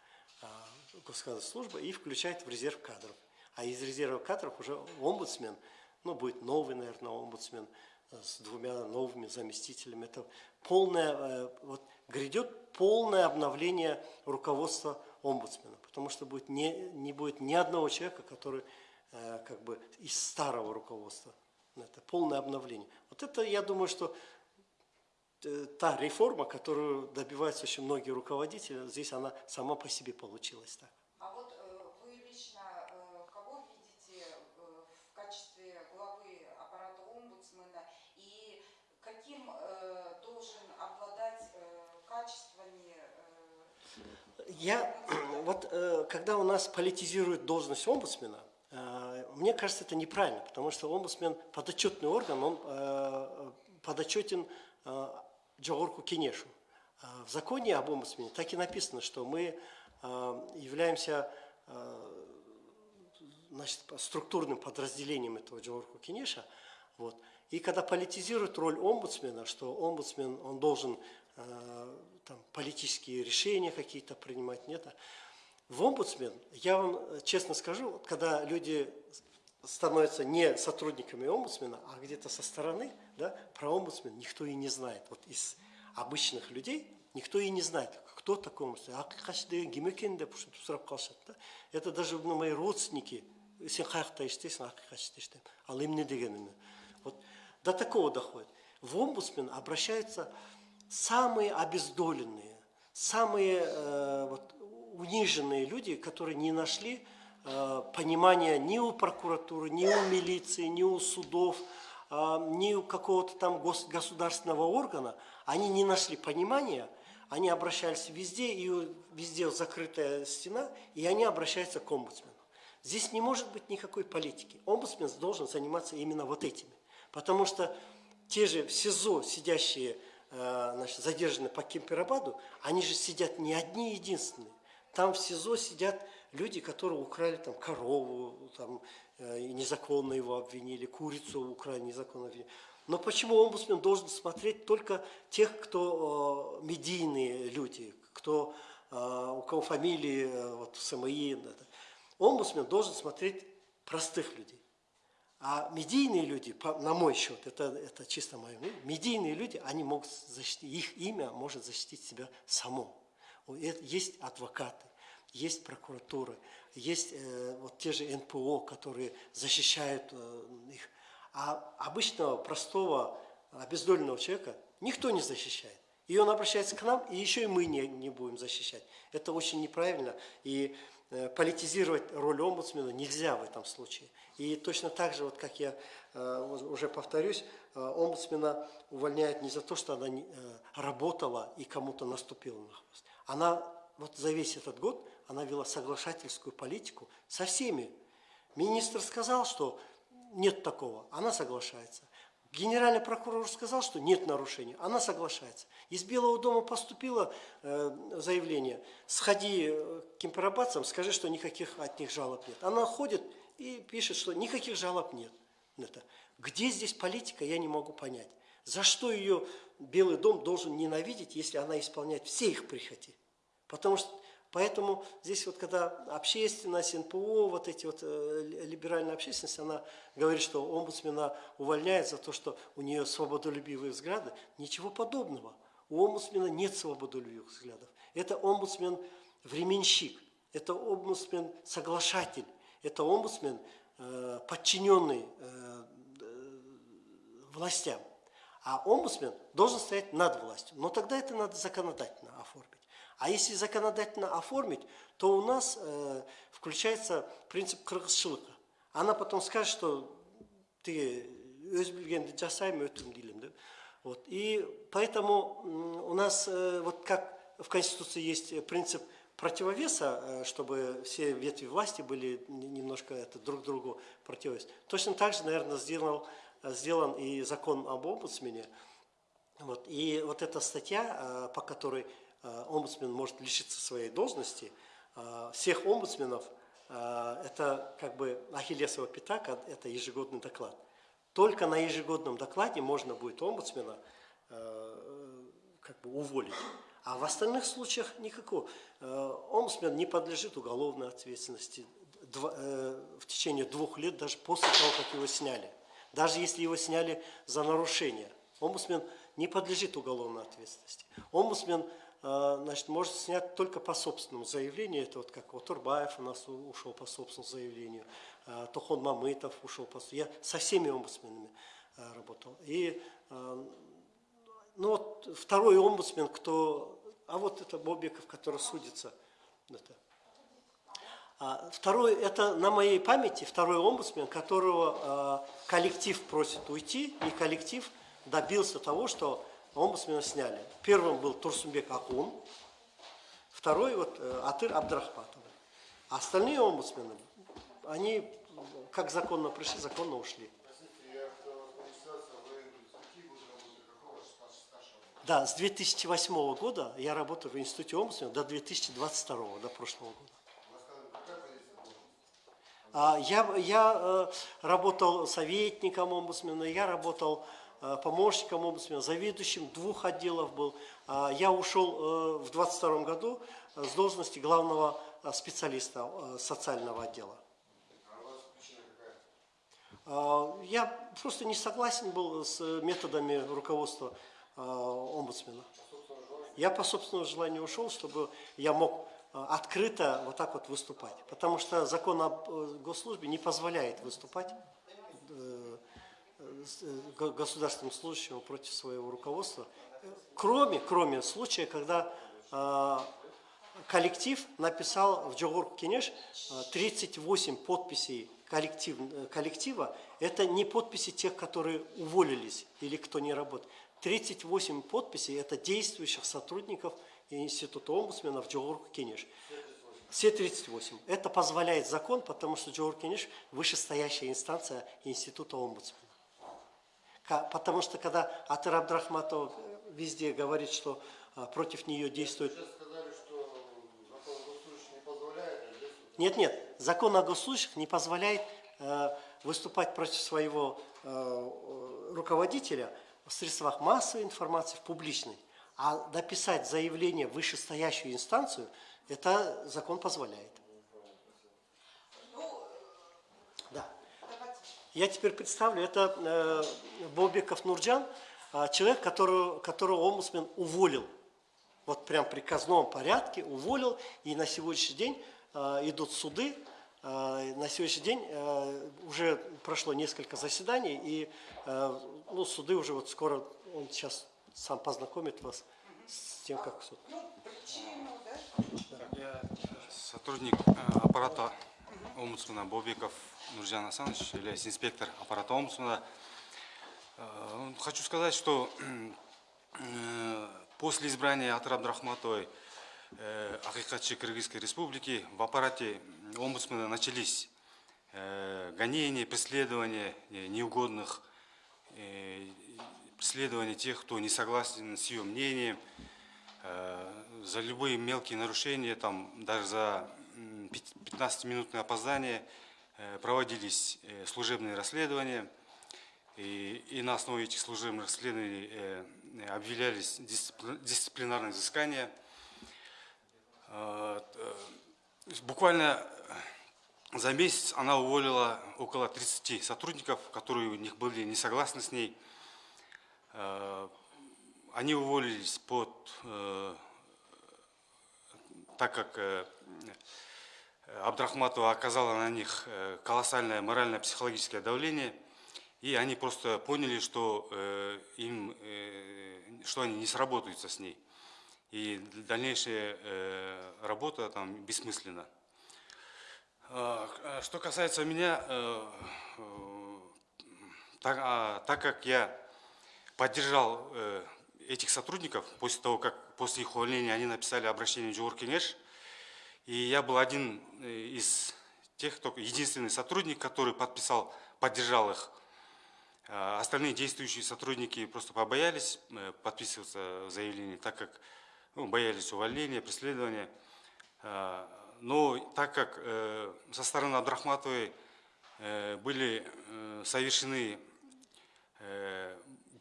Speaker 1: А, Госкадровая служба и включает в резерв кадров. А из резерва кадров уже омбудсмен, ну, будет новый, наверное, омбудсмен с двумя новыми заместителями. Это полное, э, вот грядет полное обновление руководства омбудсмена, потому что будет не, не будет ни одного человека, который э, как бы из старого руководства. Это полное обновление. Вот это, я думаю, что э, та реформа, которую добиваются очень многие руководители, здесь она сама по себе получилась так.
Speaker 3: А вот э, вы лично э, кого видите в качестве главы аппарата омбудсмена и каким должен обладать качествами
Speaker 1: Я, вот когда у нас политизируют должность омбудсмена, мне кажется, это неправильно, потому что омбудсмен подотчетный орган, он э, подотчетен э, Джогорку Кенешу. Э, В законе об омбудсмене так и написано, что мы э, являемся э, значит, структурным подразделением этого Джорку Кенеша. Вот. И когда политизируют роль омбудсмена, что омбудсмен, он должен э, там, политические решения какие-то принимать, нет. а В омбудсмен, я вам э, честно скажу, вот когда люди становятся не сотрудниками омбудсмена, а где-то со стороны, да, про омбудсмен никто и не знает. Вот из обычных людей никто и не знает, кто такой омбудсмен. Ақиқатшы деген кім екен деп ушинтип сурап калышат да. Это даже ну, мои родственники, сен қаяқта иштейсің ақиқатшыда иштеймін ал эмне дегенімі вот до такого доходит в омбудсмен обращаются самые обездоленные самые э, вот, униженные люди которые не нашли э, понимания ни у прокуратуры ни у милиции ни у судов а, ни у какого-то там гос- государственного органа они не нашли понимания они обращались везде, и везде закрытая стена, и они обращаются к омбудсмену. Здесь не может быть никакой политики. Омбудсмен должен заниматься именно вот этими. Потому что те же в СИЗО сидящие, э, значит, задержанные по Кемперабаду, они же сидят не одни единственные. Там в СИЗО сидят люди, которые украли там корову, там, э, незаконно его обвинили, курицу украли, незаконно обвинили. Но почему омбудсмен должен смотреть только тех, кто э, медийные люди, кто, э, у кого фамилии э, вот, СМИ? это? Омбудсмен должен смотреть простых людей. А медийные люди, на мой счет, это, это чисто мое мнение, медийные люди, они могут защитить, их имя может защитить себя само. Это- Есть адвокаты, есть прокуратуры, есть э, вот те же НПО, которые защищают э, их. А обычного, простого, обездоленного человека никто не защищает. И он обращается к нам, и еще и мы не, не будем защищать. Это очень неправильно. И э, политизировать роль омбудсмена нельзя в этом случае. И точно так же, вот как я э, уже повторюсь, э, омбудсмена увольняют не за то, что она э, работала и кому-то наступила на хвост. Она вот за весь этот год она вела соглашательскую политику со всеми. Министр сказал, что нет такого, она соглашается. Генеральный прокурор сказал, что нет нарушений. Она соглашается. Из Белого дома поступило э, заявление. Сходи э, к кемпробацам, скажи, что никаких от них жалоб нет. Она ходит и пишет, что никаких жалоб нет. Это. Где здесь политика, я не могу понять. За что ее Белый дом должен ненавидеть, если она исполняет все их прихоти? Потому что Поэтому здесь вот когда общественность, НПО, вот эти вот э, либеральная общественность, она говорит, что омбудсмена увольняет за то, что у нее свободолюбивые взгляды. Ничего подобного. У омбудсмена нет свободолюбивых взглядов. Это омбудсмен временщик, это омбудсмен соглашатель, это омбудсмен э, подчиненный э, властям. А омбудсмен должен стоять над властью. Но тогда это надо законодательно оформить. А если законодательно оформить, то у нас э, включается принцип кыргызчылыка. Она потом скажет, что ты өз білгенді жасаймын өтірім деймін да? вот и поэтому у нас э, вот как в конституции есть принцип противовеса э, чтобы все ветви власти были немножко это друг другу противовес точно так же наверное сделал сделан и закон об омбудсмене вот и вот эта статья по которой Э, омбудсмен может лишиться своей должности, э, всех омбудсменов э, это как бы ахиллесова пята, это ежегодный доклад. Только на ежегодном докладе можно будет омбудсмена как бы уволить. А в остальных случаях никакого. Омбудсмен не подлежит уголовной ответственности в течение двух лет, даже после того, как его сняли. Даже если его сняли за нарушение. Омбудсмен не подлежит уголовной ответственности. Омбудсмен а, значит, может снять только по собственному заявлению. Это вот как вот Турбаев у нас ушел по собственному заявлению, а, Тохон Мамытов ушел по Я со всеми омбудсменами а, работал. И ну вот второй омбудсмен, кто... А вот это Бобиков, который судится. Это. А второй, это на моей памяти второй омбудсмен, которого коллектив просит уйти, и коллектив добился того, что омбудсмена сняли. Первым был Турсумбек Акун, второй вот э, Атыр Абдрахматов. А остальные омбудсмены, они как законно пришли, законно ушли. Да, с 2008 года я работаю в институте омбудсмена до 2022, до прошлого года. А, я, я э, работал советником омбудсмена, я работал Э, помощником омбудсмена, заведующим двух отделов был. А, я ушел э, в 22 году с должности главного специалиста социального отдела. А, я просто не согласен был с методами руководства омбудсмена. Я по собственному желанию ушел, чтобы я мог открыто вот так вот выступать. Потому что закон о госслужбе не позволяет выступать Э, государственным служащим против своего руководства, кроме, кроме случая, когда э, коллектив написал в Джогур Кенеш 38 подписей коллектив, коллектива, это не подписи тех, которые уволились или кто не работает. 38 подписей – это действующих сотрудников Института омбудсмена в Джогур Кенеш. Все 38. Это позволяет закон, потому что Джогур Кенеш – вышестоящая инстанция Института омбудсмена. Потому что когда Атыр Абдрахматов везде говорит, что а, против нее действует... Нет, нет, закон о госслужащих не позволяет э, выступать против своего э, руководителя в средствах массовой информации, в публичной. А написать заявление в вышестоящую инстанцию, это закон позволяет. Я теперь представлю, это э, Бобиков Нурджан, э, человек, которого, которого омбудсмен уволил. Вот прям в приказном порядке уволил, и на сегодняшний день э, идут суды. Э, на сегодняшний день э, уже прошло несколько заседаний, и э, ну, суды уже вот скоро, он сейчас сам познакомит вас с тем, как суд.
Speaker 5: Я сотрудник аппарата омбудсмена Бобиков Нуржан Асанович, являюсь инспектор аппарата омбудсмена. Э, хочу сказать, что после избрания Атыр Абдрахматовой э, Акикатчи Кыргызской Республики в аппарате омбудсмена начались гонения, преследования неугодных э, преследование тех, кто не согласен с ее мнением, э, за любые мелкие нарушения, там, даже за 15-минутное опоздание э, проводились э, служебные расследования. И, и на основе этих служебных расследований э, объявлялись дисципли- дисциплинарные взыскания. Э, э, Буквально за месяц она уволила около 30 сотрудников, которые у них были не согласны с ней. Э, Они уволились под, э, так как Абдрахматова оказала на них колоссальное морально-психологическое давление, и они просто поняли, что, им, что они не сработаются с ней. И дальнейшая э, работа там бессмысленна. А, а Что касается меня, э, э, так, а, так как я поддержал этих сотрудников после того, как после их увольнения они написали обращение в Джугур Кенеш, и я был один из тех, кто единственный сотрудник, который подписал, поддержал их. Остальные действующие сотрудники просто побоялись подписываться заявление, так как ну, боялись увольнения, преследования. А, Но так как э, со стороны Абдрахматовой э, были э, совершены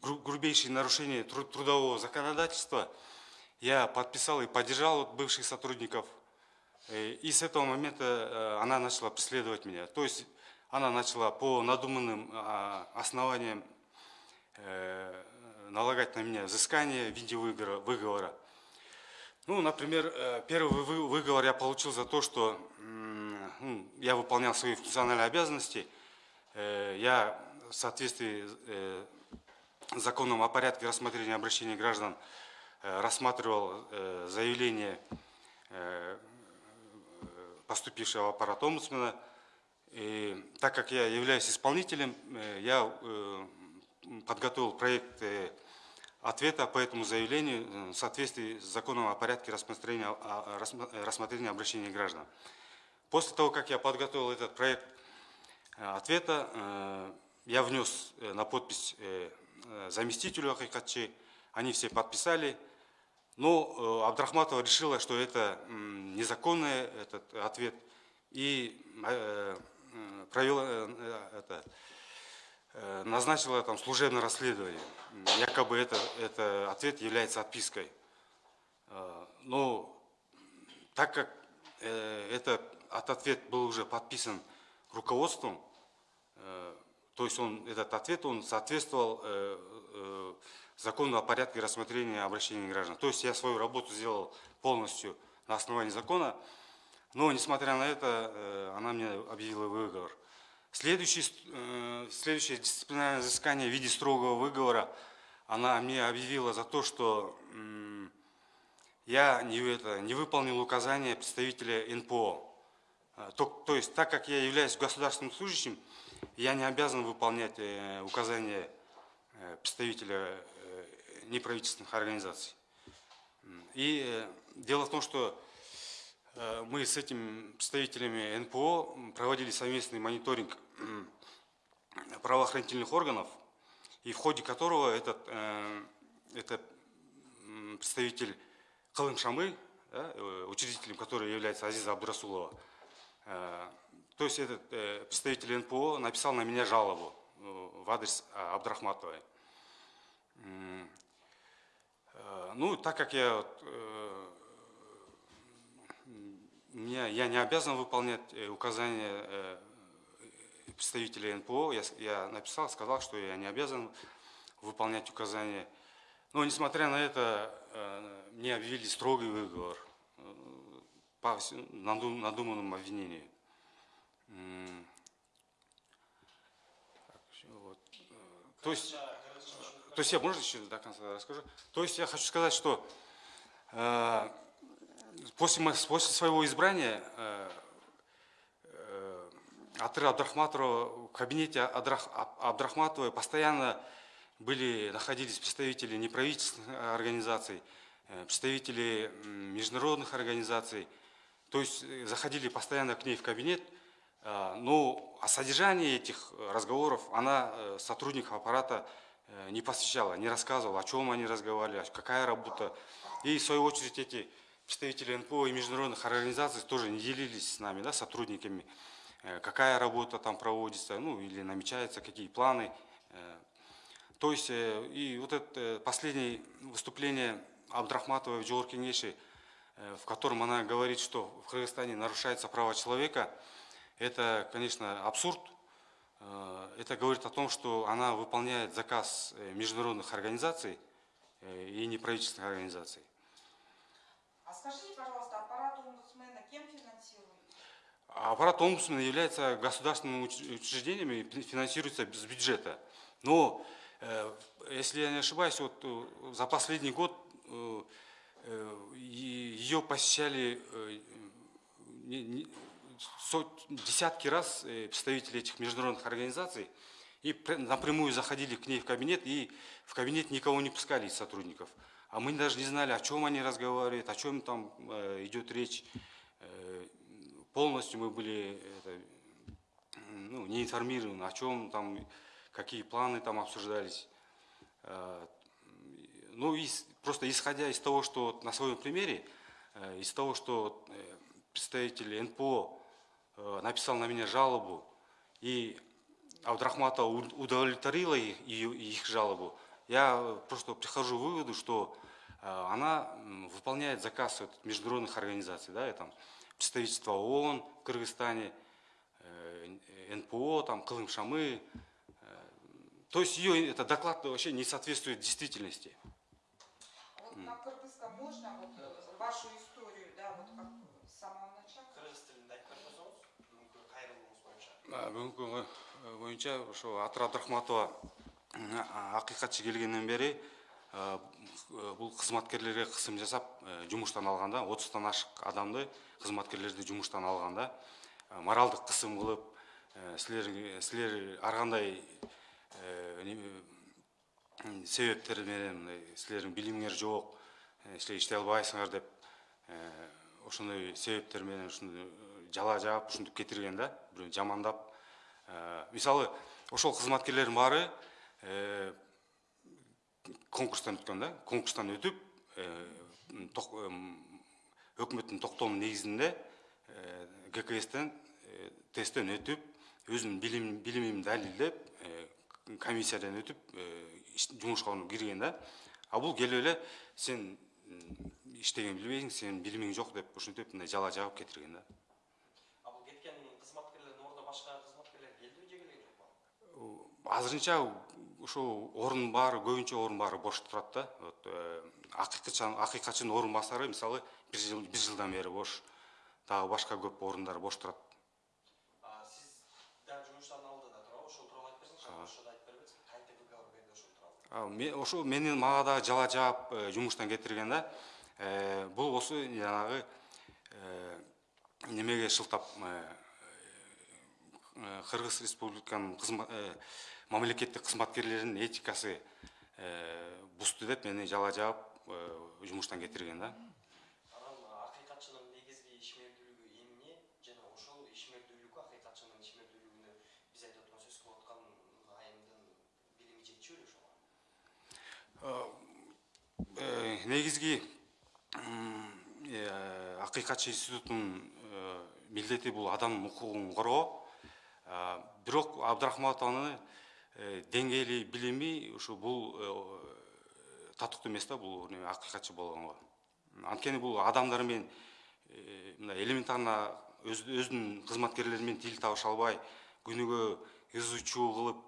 Speaker 5: гру- грубейшие нарушения тру- трудового законодательства, я подписал и поддержал бывших сотрудников. И с этого момента она начала преследовать меня. То есть она начала по надуманным а, основаниям налагать на меня взыскание в виде выговора. Ну, например, э, первый вы- выговор я получил за то, что я выполнял свои функциональные обязанности. Э, Я в соответствии э, с законом о порядке рассмотрения обращений граждан рассматривал заявление поступившего в аппарат омбудсмена. И так как я являюсь исполнителем, я подготовил проект ответа по этому заявлению э, в соответствии с законом о порядке рассмотрения, э, рассмотрения обращений граждан. После того, как я подготовил этот проект э, ответа, я внес на подпись заместителю Акайкатчи, они все подписали, но Абдрахматова решила, что это незаконный этот ответ, и провела это, назначила там служебное расследование. Якобы это, это ответ является отпиской. Э, Но так как э, этот от- ответ был уже подписан руководством, э, то есть он, этот ответ он соответствовал э, закону о порядке рассмотрения обращений граждан. То есть я свою работу сделал полностью на основании закона, но несмотря на это, она мне объявила выговор. Следующий, э, следующее дисциплинарное взыскание в виде строгого выговора, она мне объявила за то, что я не, это, не выполнил указания представителя НПО. А, То, то есть, так как я являюсь государственным служащим, я не обязан выполнять э, указания э, представителя э, неправительственных организаций. И э, дело в том, что э, мы с этими представителями НПО проводили совместный мониторинг правоохранительных органов, и в ходе которого этот, э, это м, представитель Калым Шамы, э, учредителем которой является Азиза Абдурасулова, э, то есть этот представитель НПО написал на меня жалобу в адрес Абдрахматовой. Ну, так как я, меня, я не обязан выполнять указания представителя НПО, я, я написал, сказал, что я не обязан выполнять указания. Но, несмотря на это, э, мне объявили строгий выговор э, по надуманному обвинению. То есть, то есть я, можно еще до конца расскажу? То есть я хочу сказать, что э, после, после своего избрания э, Атыр Абдрахматова, в кабинете Адрах- Аб- Абдрахматовой постоянно были, находились представители неправительственных организаций, э, представители международных организаций. То есть э, заходили постоянно к ней в кабинет, Э, Но о содержании этих э, разговоров она э, сотрудников аппарата э, не посвящала, не рассказывала, о чем они разговаривали, какая работа. И в свою очередь эти представители НПО и международных организаций тоже не делились с нами, да, сотрудниками, э, какая работа там проводится, ну или намечается, какие планы. э. То есть, э, и вот это э, последнее выступление Абдрахматовой в Джор Кеңеши, э, в котором она говорит, что в Кыргызстане нарушаются права человека, это, конечно, абсурд. Э, Это говорит о том, что она выполняет заказ э, международных организаций э, и неправительственных организаций.
Speaker 3: А скажите, пожалуйста, аппарат омбудсмена кем финансирует?
Speaker 5: А Аппарат омбудсмена является государственным уч- учреждением и фи- финансируется с бюджета. Но, э, если я не ошибаюсь, вот э, за последний год э, ее посещали десятки раз представители этих международных организаций и пр- напрямую заходили к ней в кабинет, и в кабинет никого не пускали из сотрудников. А мы даже не знали, о чем они разговаривают, о чем там идет речь. Полностью мы были это, ну, не информированы, о чем там, какие планы там обсуждались. Э, Ну, и просто исходя из того, что на своем примере, э, из того, что э, представитель НПО написал на меня жалобу, и Абдрахматова уд- удовлетворила их, их жалобу, я просто прихожу к выводу, что она выполняет заказ международных организаций, да, и там представительство ООН в Кыргызстане, э, НПО, там, Кылым Шамы. э, То есть ее этот доклад вообще не соответствует действительности.
Speaker 3: Вот на кыргызском можно вот э, вашу историю, да, вот как с самого начала?
Speaker 4: кыргыз айтып боюнча
Speaker 5: А, күнү боюнча ошо атыр абдрахматова а, акыйкатчы келгенден Э, бұл қызметкерлерге қысым жасап э, жұмыстан алғанда отыздан ашық адамды қызметкерлерді жұмыстан алғанда э, моралдық қысым қылып сілер, сілер арғандай себептерменен сілердің біліміңер жоқ сілер істей албайсыңар деп ошондой себептерменен ушинтип жала жаап ушинтип кетирген да бирөөнү жамандап. Мисалы ошол кызматкерлердин баары конкурстан өткөн да конкурстан өтүп э, эм, өкмөттүн токтоомунун негизинде э, гкстен э, тесттен өтүп өзүнүн билим билимин далилдеп э, комиссиядан өтүп э, жумушка кирген да. А бул келип эле сен м, иштеген билбейсиң сенин билимиң жок деп ушинтип мындай жала жаап кетирген да.
Speaker 4: А бул кеткен кызматкерлердин ордуна башка кызматкерлер келдиби же келген жок балам
Speaker 5: азырынча ошол орун баары көбүнчө орун баары бош турат да. Вот акыйкатчы акыйкатчынын орун басары мисалы бир жыл бир жылдан бери бош дагы башка көп орундар бош турат.
Speaker 4: Сиз дагы жумуштан алдыда туурабы ошол тууралуу айтып берсеңиз ошондо айтып бербесиң кантип выговор берди ошол тууралуу
Speaker 5: А, ме- ошо менин мага дагы жала жаап э, жумуштан кетирген да. Э, бул осы жанагы э, немеге шылтап э, э, кыргыз республиканын мамлекеттік қызметкерлердің этикасы ә, деп мені жала-жауап ә, э, жұмыстан кетірген да.
Speaker 4: Ақиқатшының негізгі ишмердүүлүгү эмне жана ошол ишмердүүлүк акыйкатчынын ишмердүүлүгүнө биз айтып аткан сөз кылып аткан айымдын билими жетчү беле ошого
Speaker 5: э, негизги акыйкатчы институтунун милдети бул адам укугун коргоо бирок абдрахматованы деңгээли билими ушу бул э, татыктуу эмес да бул неме акыйкатчы болгонго анткени бул адамдар менен э, мындай элементарно өз- өзүнүн кызматкерлери менен тил табыша албай күнүгө ызы чуу кылып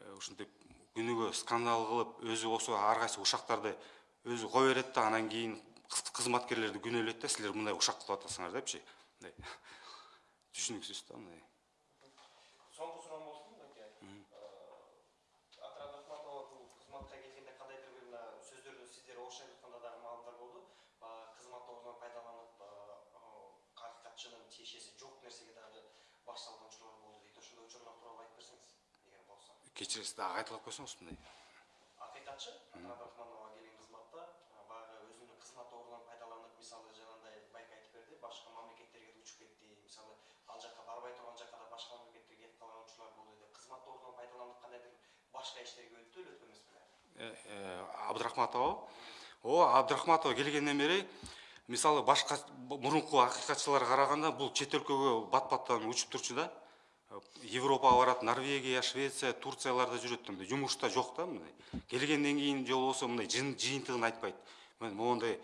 Speaker 5: э, ушинтип күнүгө скандал кылып өзү болсо ар кайсы ушактарды өзү кое берет да анан кийин кыз- кызматкерлерди күнөөлөйт да силер мындай ушак кылып атасыңар депчи. Мындай. Түшүнүксүз да мындай кечиресиз дагы кайталап койсоңуз мындай.
Speaker 4: Акыйкатчы абдрахманова келген кызматта баягы өзүнүн кызмат орунан пайдаланып мисалы жанагындай байке айтып берди. Башка мамлекеттерге учуп кетти. Мисалы ал жака барбай турган жака да башка мамлекеттерге кетип калган учурлар болду деп. Кызмат орунан пайдаланып кандайдыр башка иштерге өттү эле өткөн эмес беле?
Speaker 5: Э, э, абдрахматова ооба абдрахматова келгенден бери мисалы башка мурунку акыйкатчыларга караганда бул чет өлкөгө бат баттан учуп турчу да. Европага барат норвегия швеция турцияларда жүрөт да мындай. Жумушта жок да мындай. Келгенден кийин жолу болсо мындай жыйынтыгын айтпайт. Мен моундай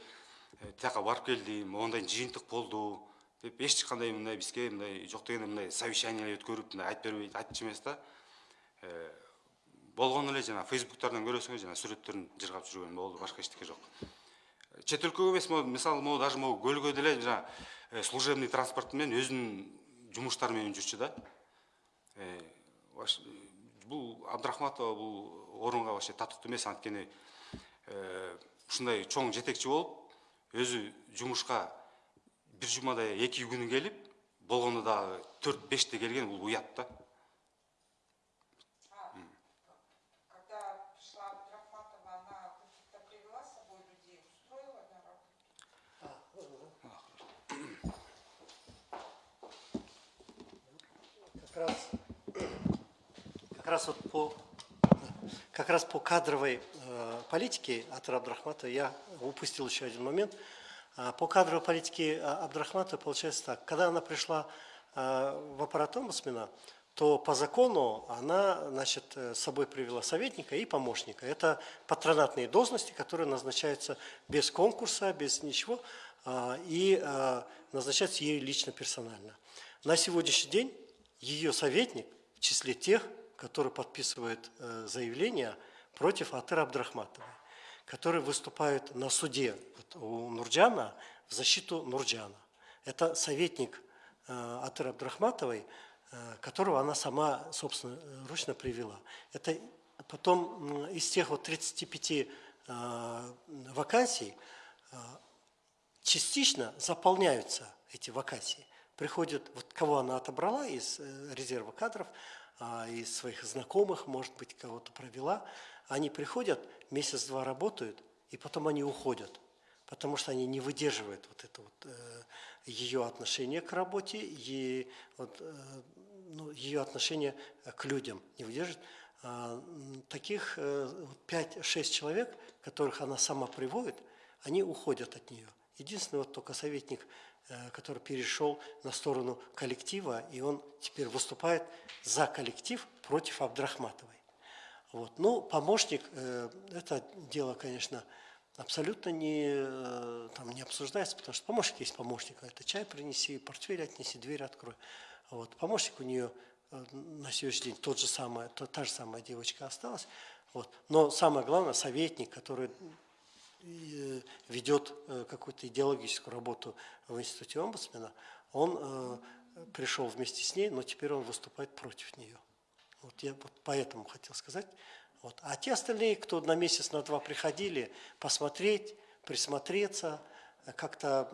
Speaker 5: э, тияка барып келдим моундай жыйынтык болду деп эч кандай мындай бизге мындай жок дегенде мындай совещание өткөрүп мындай айтып бербейт айтчу эмес да. Э, болгону эле жана фейсбуктардан көрөсүңөр жана сүрөттөрүн жыргап жүргөн болду башка эчтеке жок. Чет өлкөгө эмес мисалы могу даже могу көлгө деле жана э, служебный транспорт менен өзүнүн жумуштары менен жүрчү да. Э, бул абдрахматова бул орунга вообще татыктуу эмес анткени э, ушундай чоң жетекчи болуп өзү жумушка бир жумада эки күнү келип болгону дагы төрт беште келген бул уят да.
Speaker 3: А,
Speaker 1: раз, как раз вот по как раз по кадровой э, политике от Абдрахматова я упустил еще один момент. А, По кадровой политике а, Абдрахматова получается так. Когда она пришла э, в аппарат омбудсмена, то по закону она значит, э, с собой привела советника и помощника. Это патронатные должности, которые назначаются без конкурса, без ничего, и э, назначаются ею лично персонально. На сегодняшний день ее советник в числе тех, которые подписывают э, заявления против Атыра Абдрахматовой, которые выступают на суде у Нурджана в защиту Нурджана. Это советник э, Атыра Абдрахматовой, э, которого она сама, собственно, ручно привела. Это потом из тех вот 35 э, вакансий частично заполняются эти вакансии. Приходят, вот кого она отобрала из резерва кадров, из своих знакомых, может быть, кого-то провела, они приходят, месяц-два работают, и потом они уходят, потому что они не выдерживают вот это вот э, ее отношение к работе, и вот, э, ну, ее отношение к людям не выдерживают. А, Таких э, вот 5-6 человек, которых она сама приводит, они уходят от нее. Единственный вот только советник, э, который перешел на сторону коллектива, и он теперь выступает за коллектив против Абдрахматовой. Вот. Ну, помощник, э, это дело, конечно, абсолютно не, э, там, не обсуждается, потому что помощник есть помощник. Это чай принеси, портфель отнеси, дверь открой. Вот. Помощник у нее э, на сегодняшний день тот же самый, то- та же самая девочка осталась. Вот. Но самое главное, советник, который э, ведет э, какую-то идеологическую работу в институте омбудсмена, он э, пришел вместе с ней, но теперь он выступает против нее. Вот я вот поэтому хотел сказать. Вот. А те остальные, кто на месяц, на два приходили, посмотреть, присмотреться, э, как-то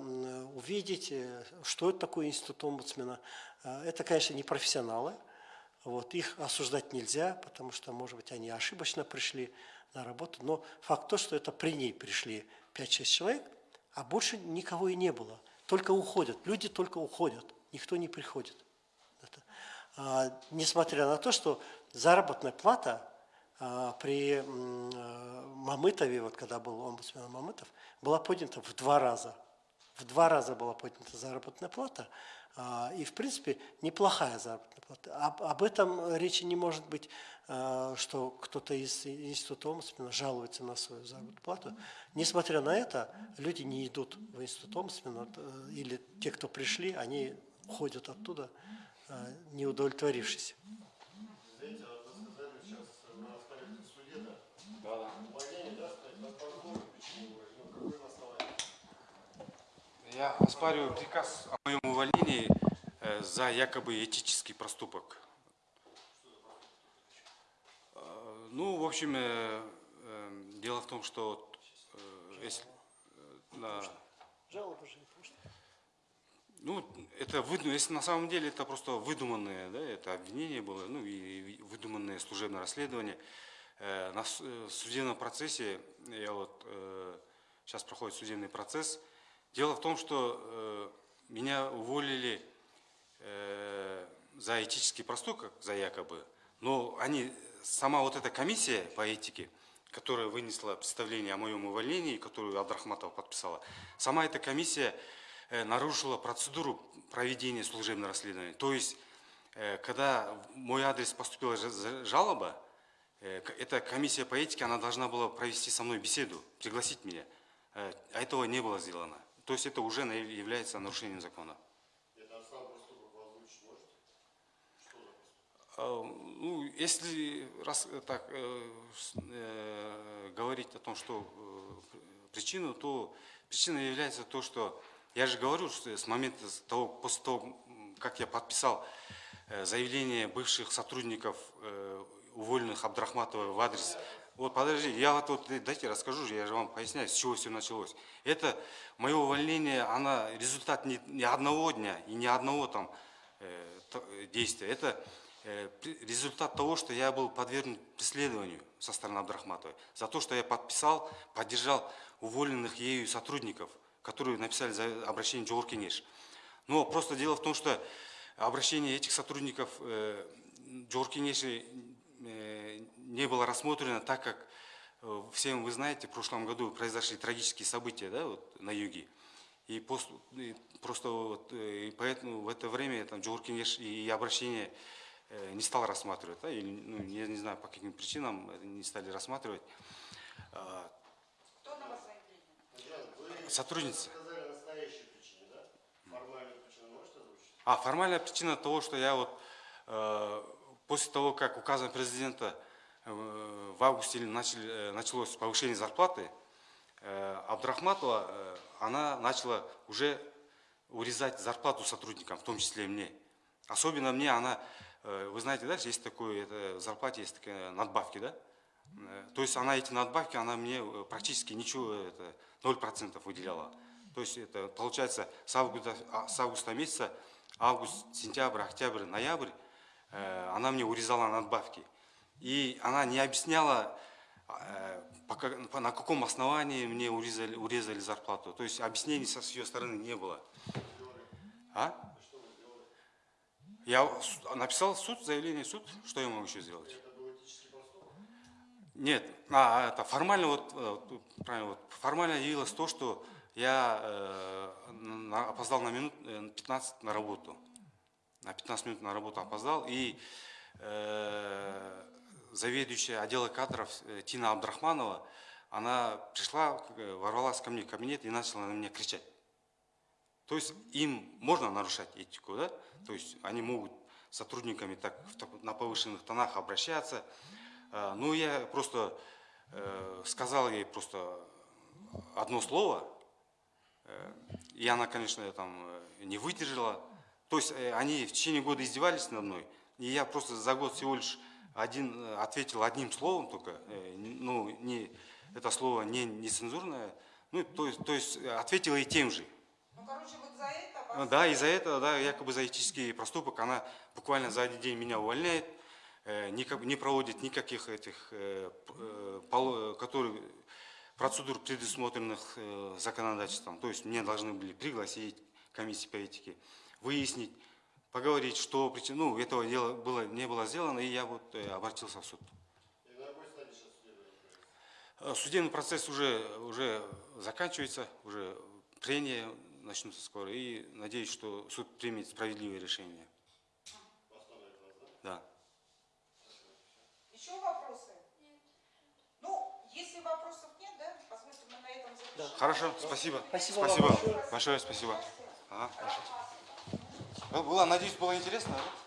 Speaker 1: увидеть, э, что это такое институт омбудсмена, э, это, конечно, не профессионалы. Вот. Их осуждать нельзя, потому что, может быть, они ошибочно пришли на работу. Но факт то, что это при ней пришли 5-6 человек, а больше никого и не было. Только уходят. Люди только уходят. Никто не приходит. Это. А, несмотря на то, что заработная плата а, при э, Мамытове, вот когда был омбудсмен Мамытов, была поднята в два раза. В два раза была поднята заработная плата. а, И, в принципе, неплохая заработная плата. Об, об этом речи не может быть, а, что кто-то из института омбудсмена жалуется на свою заработную плату. Несмотря на это, люди не идут в институт омбудсмена, э, или те, кто пришли, они уходят оттуда, а, не удовлетворившись.
Speaker 6: Знаете, вот вы сказали сейчас на распорядке в суде, да? Увольнение, да, сказать, на позор, почему, ну, какое на основании?
Speaker 5: Я оспариваю приказ о моем увольнении э, за якобы этический проступок. Э, Ну, в общем, э, дело в том, что если, на-
Speaker 1: Жалобы же
Speaker 5: ну, это выду- если на самом деле это просто выдуманное, да, это обвинение было, ну и выдуманное служебное расследование. Э, На судебном процессе, я вот сейчас проходит судебный процесс. Дело в том, что э, меня уволили э, за этический проступок, за якобы, но они сама вот эта комиссия по этике, которая вынесла представление о моем увольнении, которую Абдрахматова подписала, сама эта комиссия э, нарушила процедуру проведения служебного расследования. То есть, э, когда в мой адрес поступила жалоба, э, эта комиссия по этике, она должна была провести со мной беседу, пригласить меня. Э, А этого не было сделано. То есть это уже является нарушением закона. А, Ну, если раз э, так э, э, говорить о том, что э, причину, то причина является то, что я же говорю, что с момента того, после того, как я подписал э, заявление бывших сотрудников э, уволенных Абдрахматова в адрес. Вот подожди, я вот, вот дайте расскажу, я же вам поясняю, с чего все началось. Это мое увольнение, она результат не, не одного дня и не одного там э, э, действия. Это э, результат того, что я был подвергнут преследованию со стороны Абдрахматовой. За то, что я подписал, поддержал уволенных ею сотрудников, которые написали за обращение Джор Кенеш. Но просто дело в том, что обращение этих сотрудников э, Джор Кенеши э, не было рассмотрено, так как э, всем вы знаете, в прошлом году произошли трагические события да, вот, на юге. И, пос- и просто вот, э, и поэтому в это время там, Джор Кенеш и обращение э, не стал рассматривать. Да, или, ну, я не знаю, по каким причинам не стали рассматривать. А,
Speaker 3: Кто на вас заявление?
Speaker 6: Татьяна, вы
Speaker 5: Сотрудница.
Speaker 6: сказали настоящую причину, да? Формальную причину можете озвучить?
Speaker 5: А формальная причина того, что я вот э, после того, как указом президента в августе э, началось повышение зарплаты, э, Абдрахматова, э, она начала уже урезать зарплату сотрудникам, в том числе мне. Особенно мне она, э, вы знаете, да, есть такое, это, в зарплате есть такие надбавки, да? Э, То есть она эти надбавки, она мне э, практически ничего, это 0% выделяла. То есть это получается с августа, а, с августа месяца, август, сентябрь, октябрь, ноябрь, э, она мне урезала надбавки. И она не объясняла, э, на каком основании мне урезали, урезали зарплату. То есть объяснений с ее стороны не было. А? Я написал суд, заявление суд, что я могу еще сделать? Нет, а, это формально вот, э, вот, правильно, вот, формально явилось то, что я э, опоздал на минут э, 15 на работу. На 15 минут на работу опоздал. И э, заведующая отдела кадров э, Тина Абдрахманова, она пришла, э, ворвалась ко мне в кабинет и начала на меня кричать. То есть им можно нарушать этику, да? То есть они могут с сотрудниками так, на повышенных тонах обращаться. А, Ну, я просто э, сказал ей просто одно слово, э, и она, конечно, там э, не выдержала. То есть э, они в течение года издевались надо мной, и я просто за год всего лишь один, э, ответил одним словом только, э, ну, не, это слово не нецензурное, ну, то есть, то есть э, ответила и тем же.
Speaker 3: Ну, короче, вот за это вас...
Speaker 5: Ну Да, из-за этого, да, якобы за этический проступок, она буквально за один день меня увольняет, никак- не проводит никаких этих, которые, процедур, предусмотренных законодательством. То есть мне должны были пригласить комиссии по этике, выяснить, поговорить, что причина, ну, этого дела было, не было сделано, и я вот э, обратился в суд.
Speaker 6: И на какой стадии сейчас судебное производство?
Speaker 5: Э, Судебный процесс уже, уже заканчивается, уже прения начнутся скоро, и надеюсь, что суд примет справедливое решение.
Speaker 6: Да?
Speaker 5: Да.
Speaker 3: Еще вопросы? Нет. Ну, если вопросов нет, да, позвольте, мы на этом завершим.
Speaker 5: Хорошо, спасибо.
Speaker 1: Спасибо вам
Speaker 5: спасибо.
Speaker 1: большое.
Speaker 5: Большое спасибо. Ага. Было, надеюсь, было интересно, да?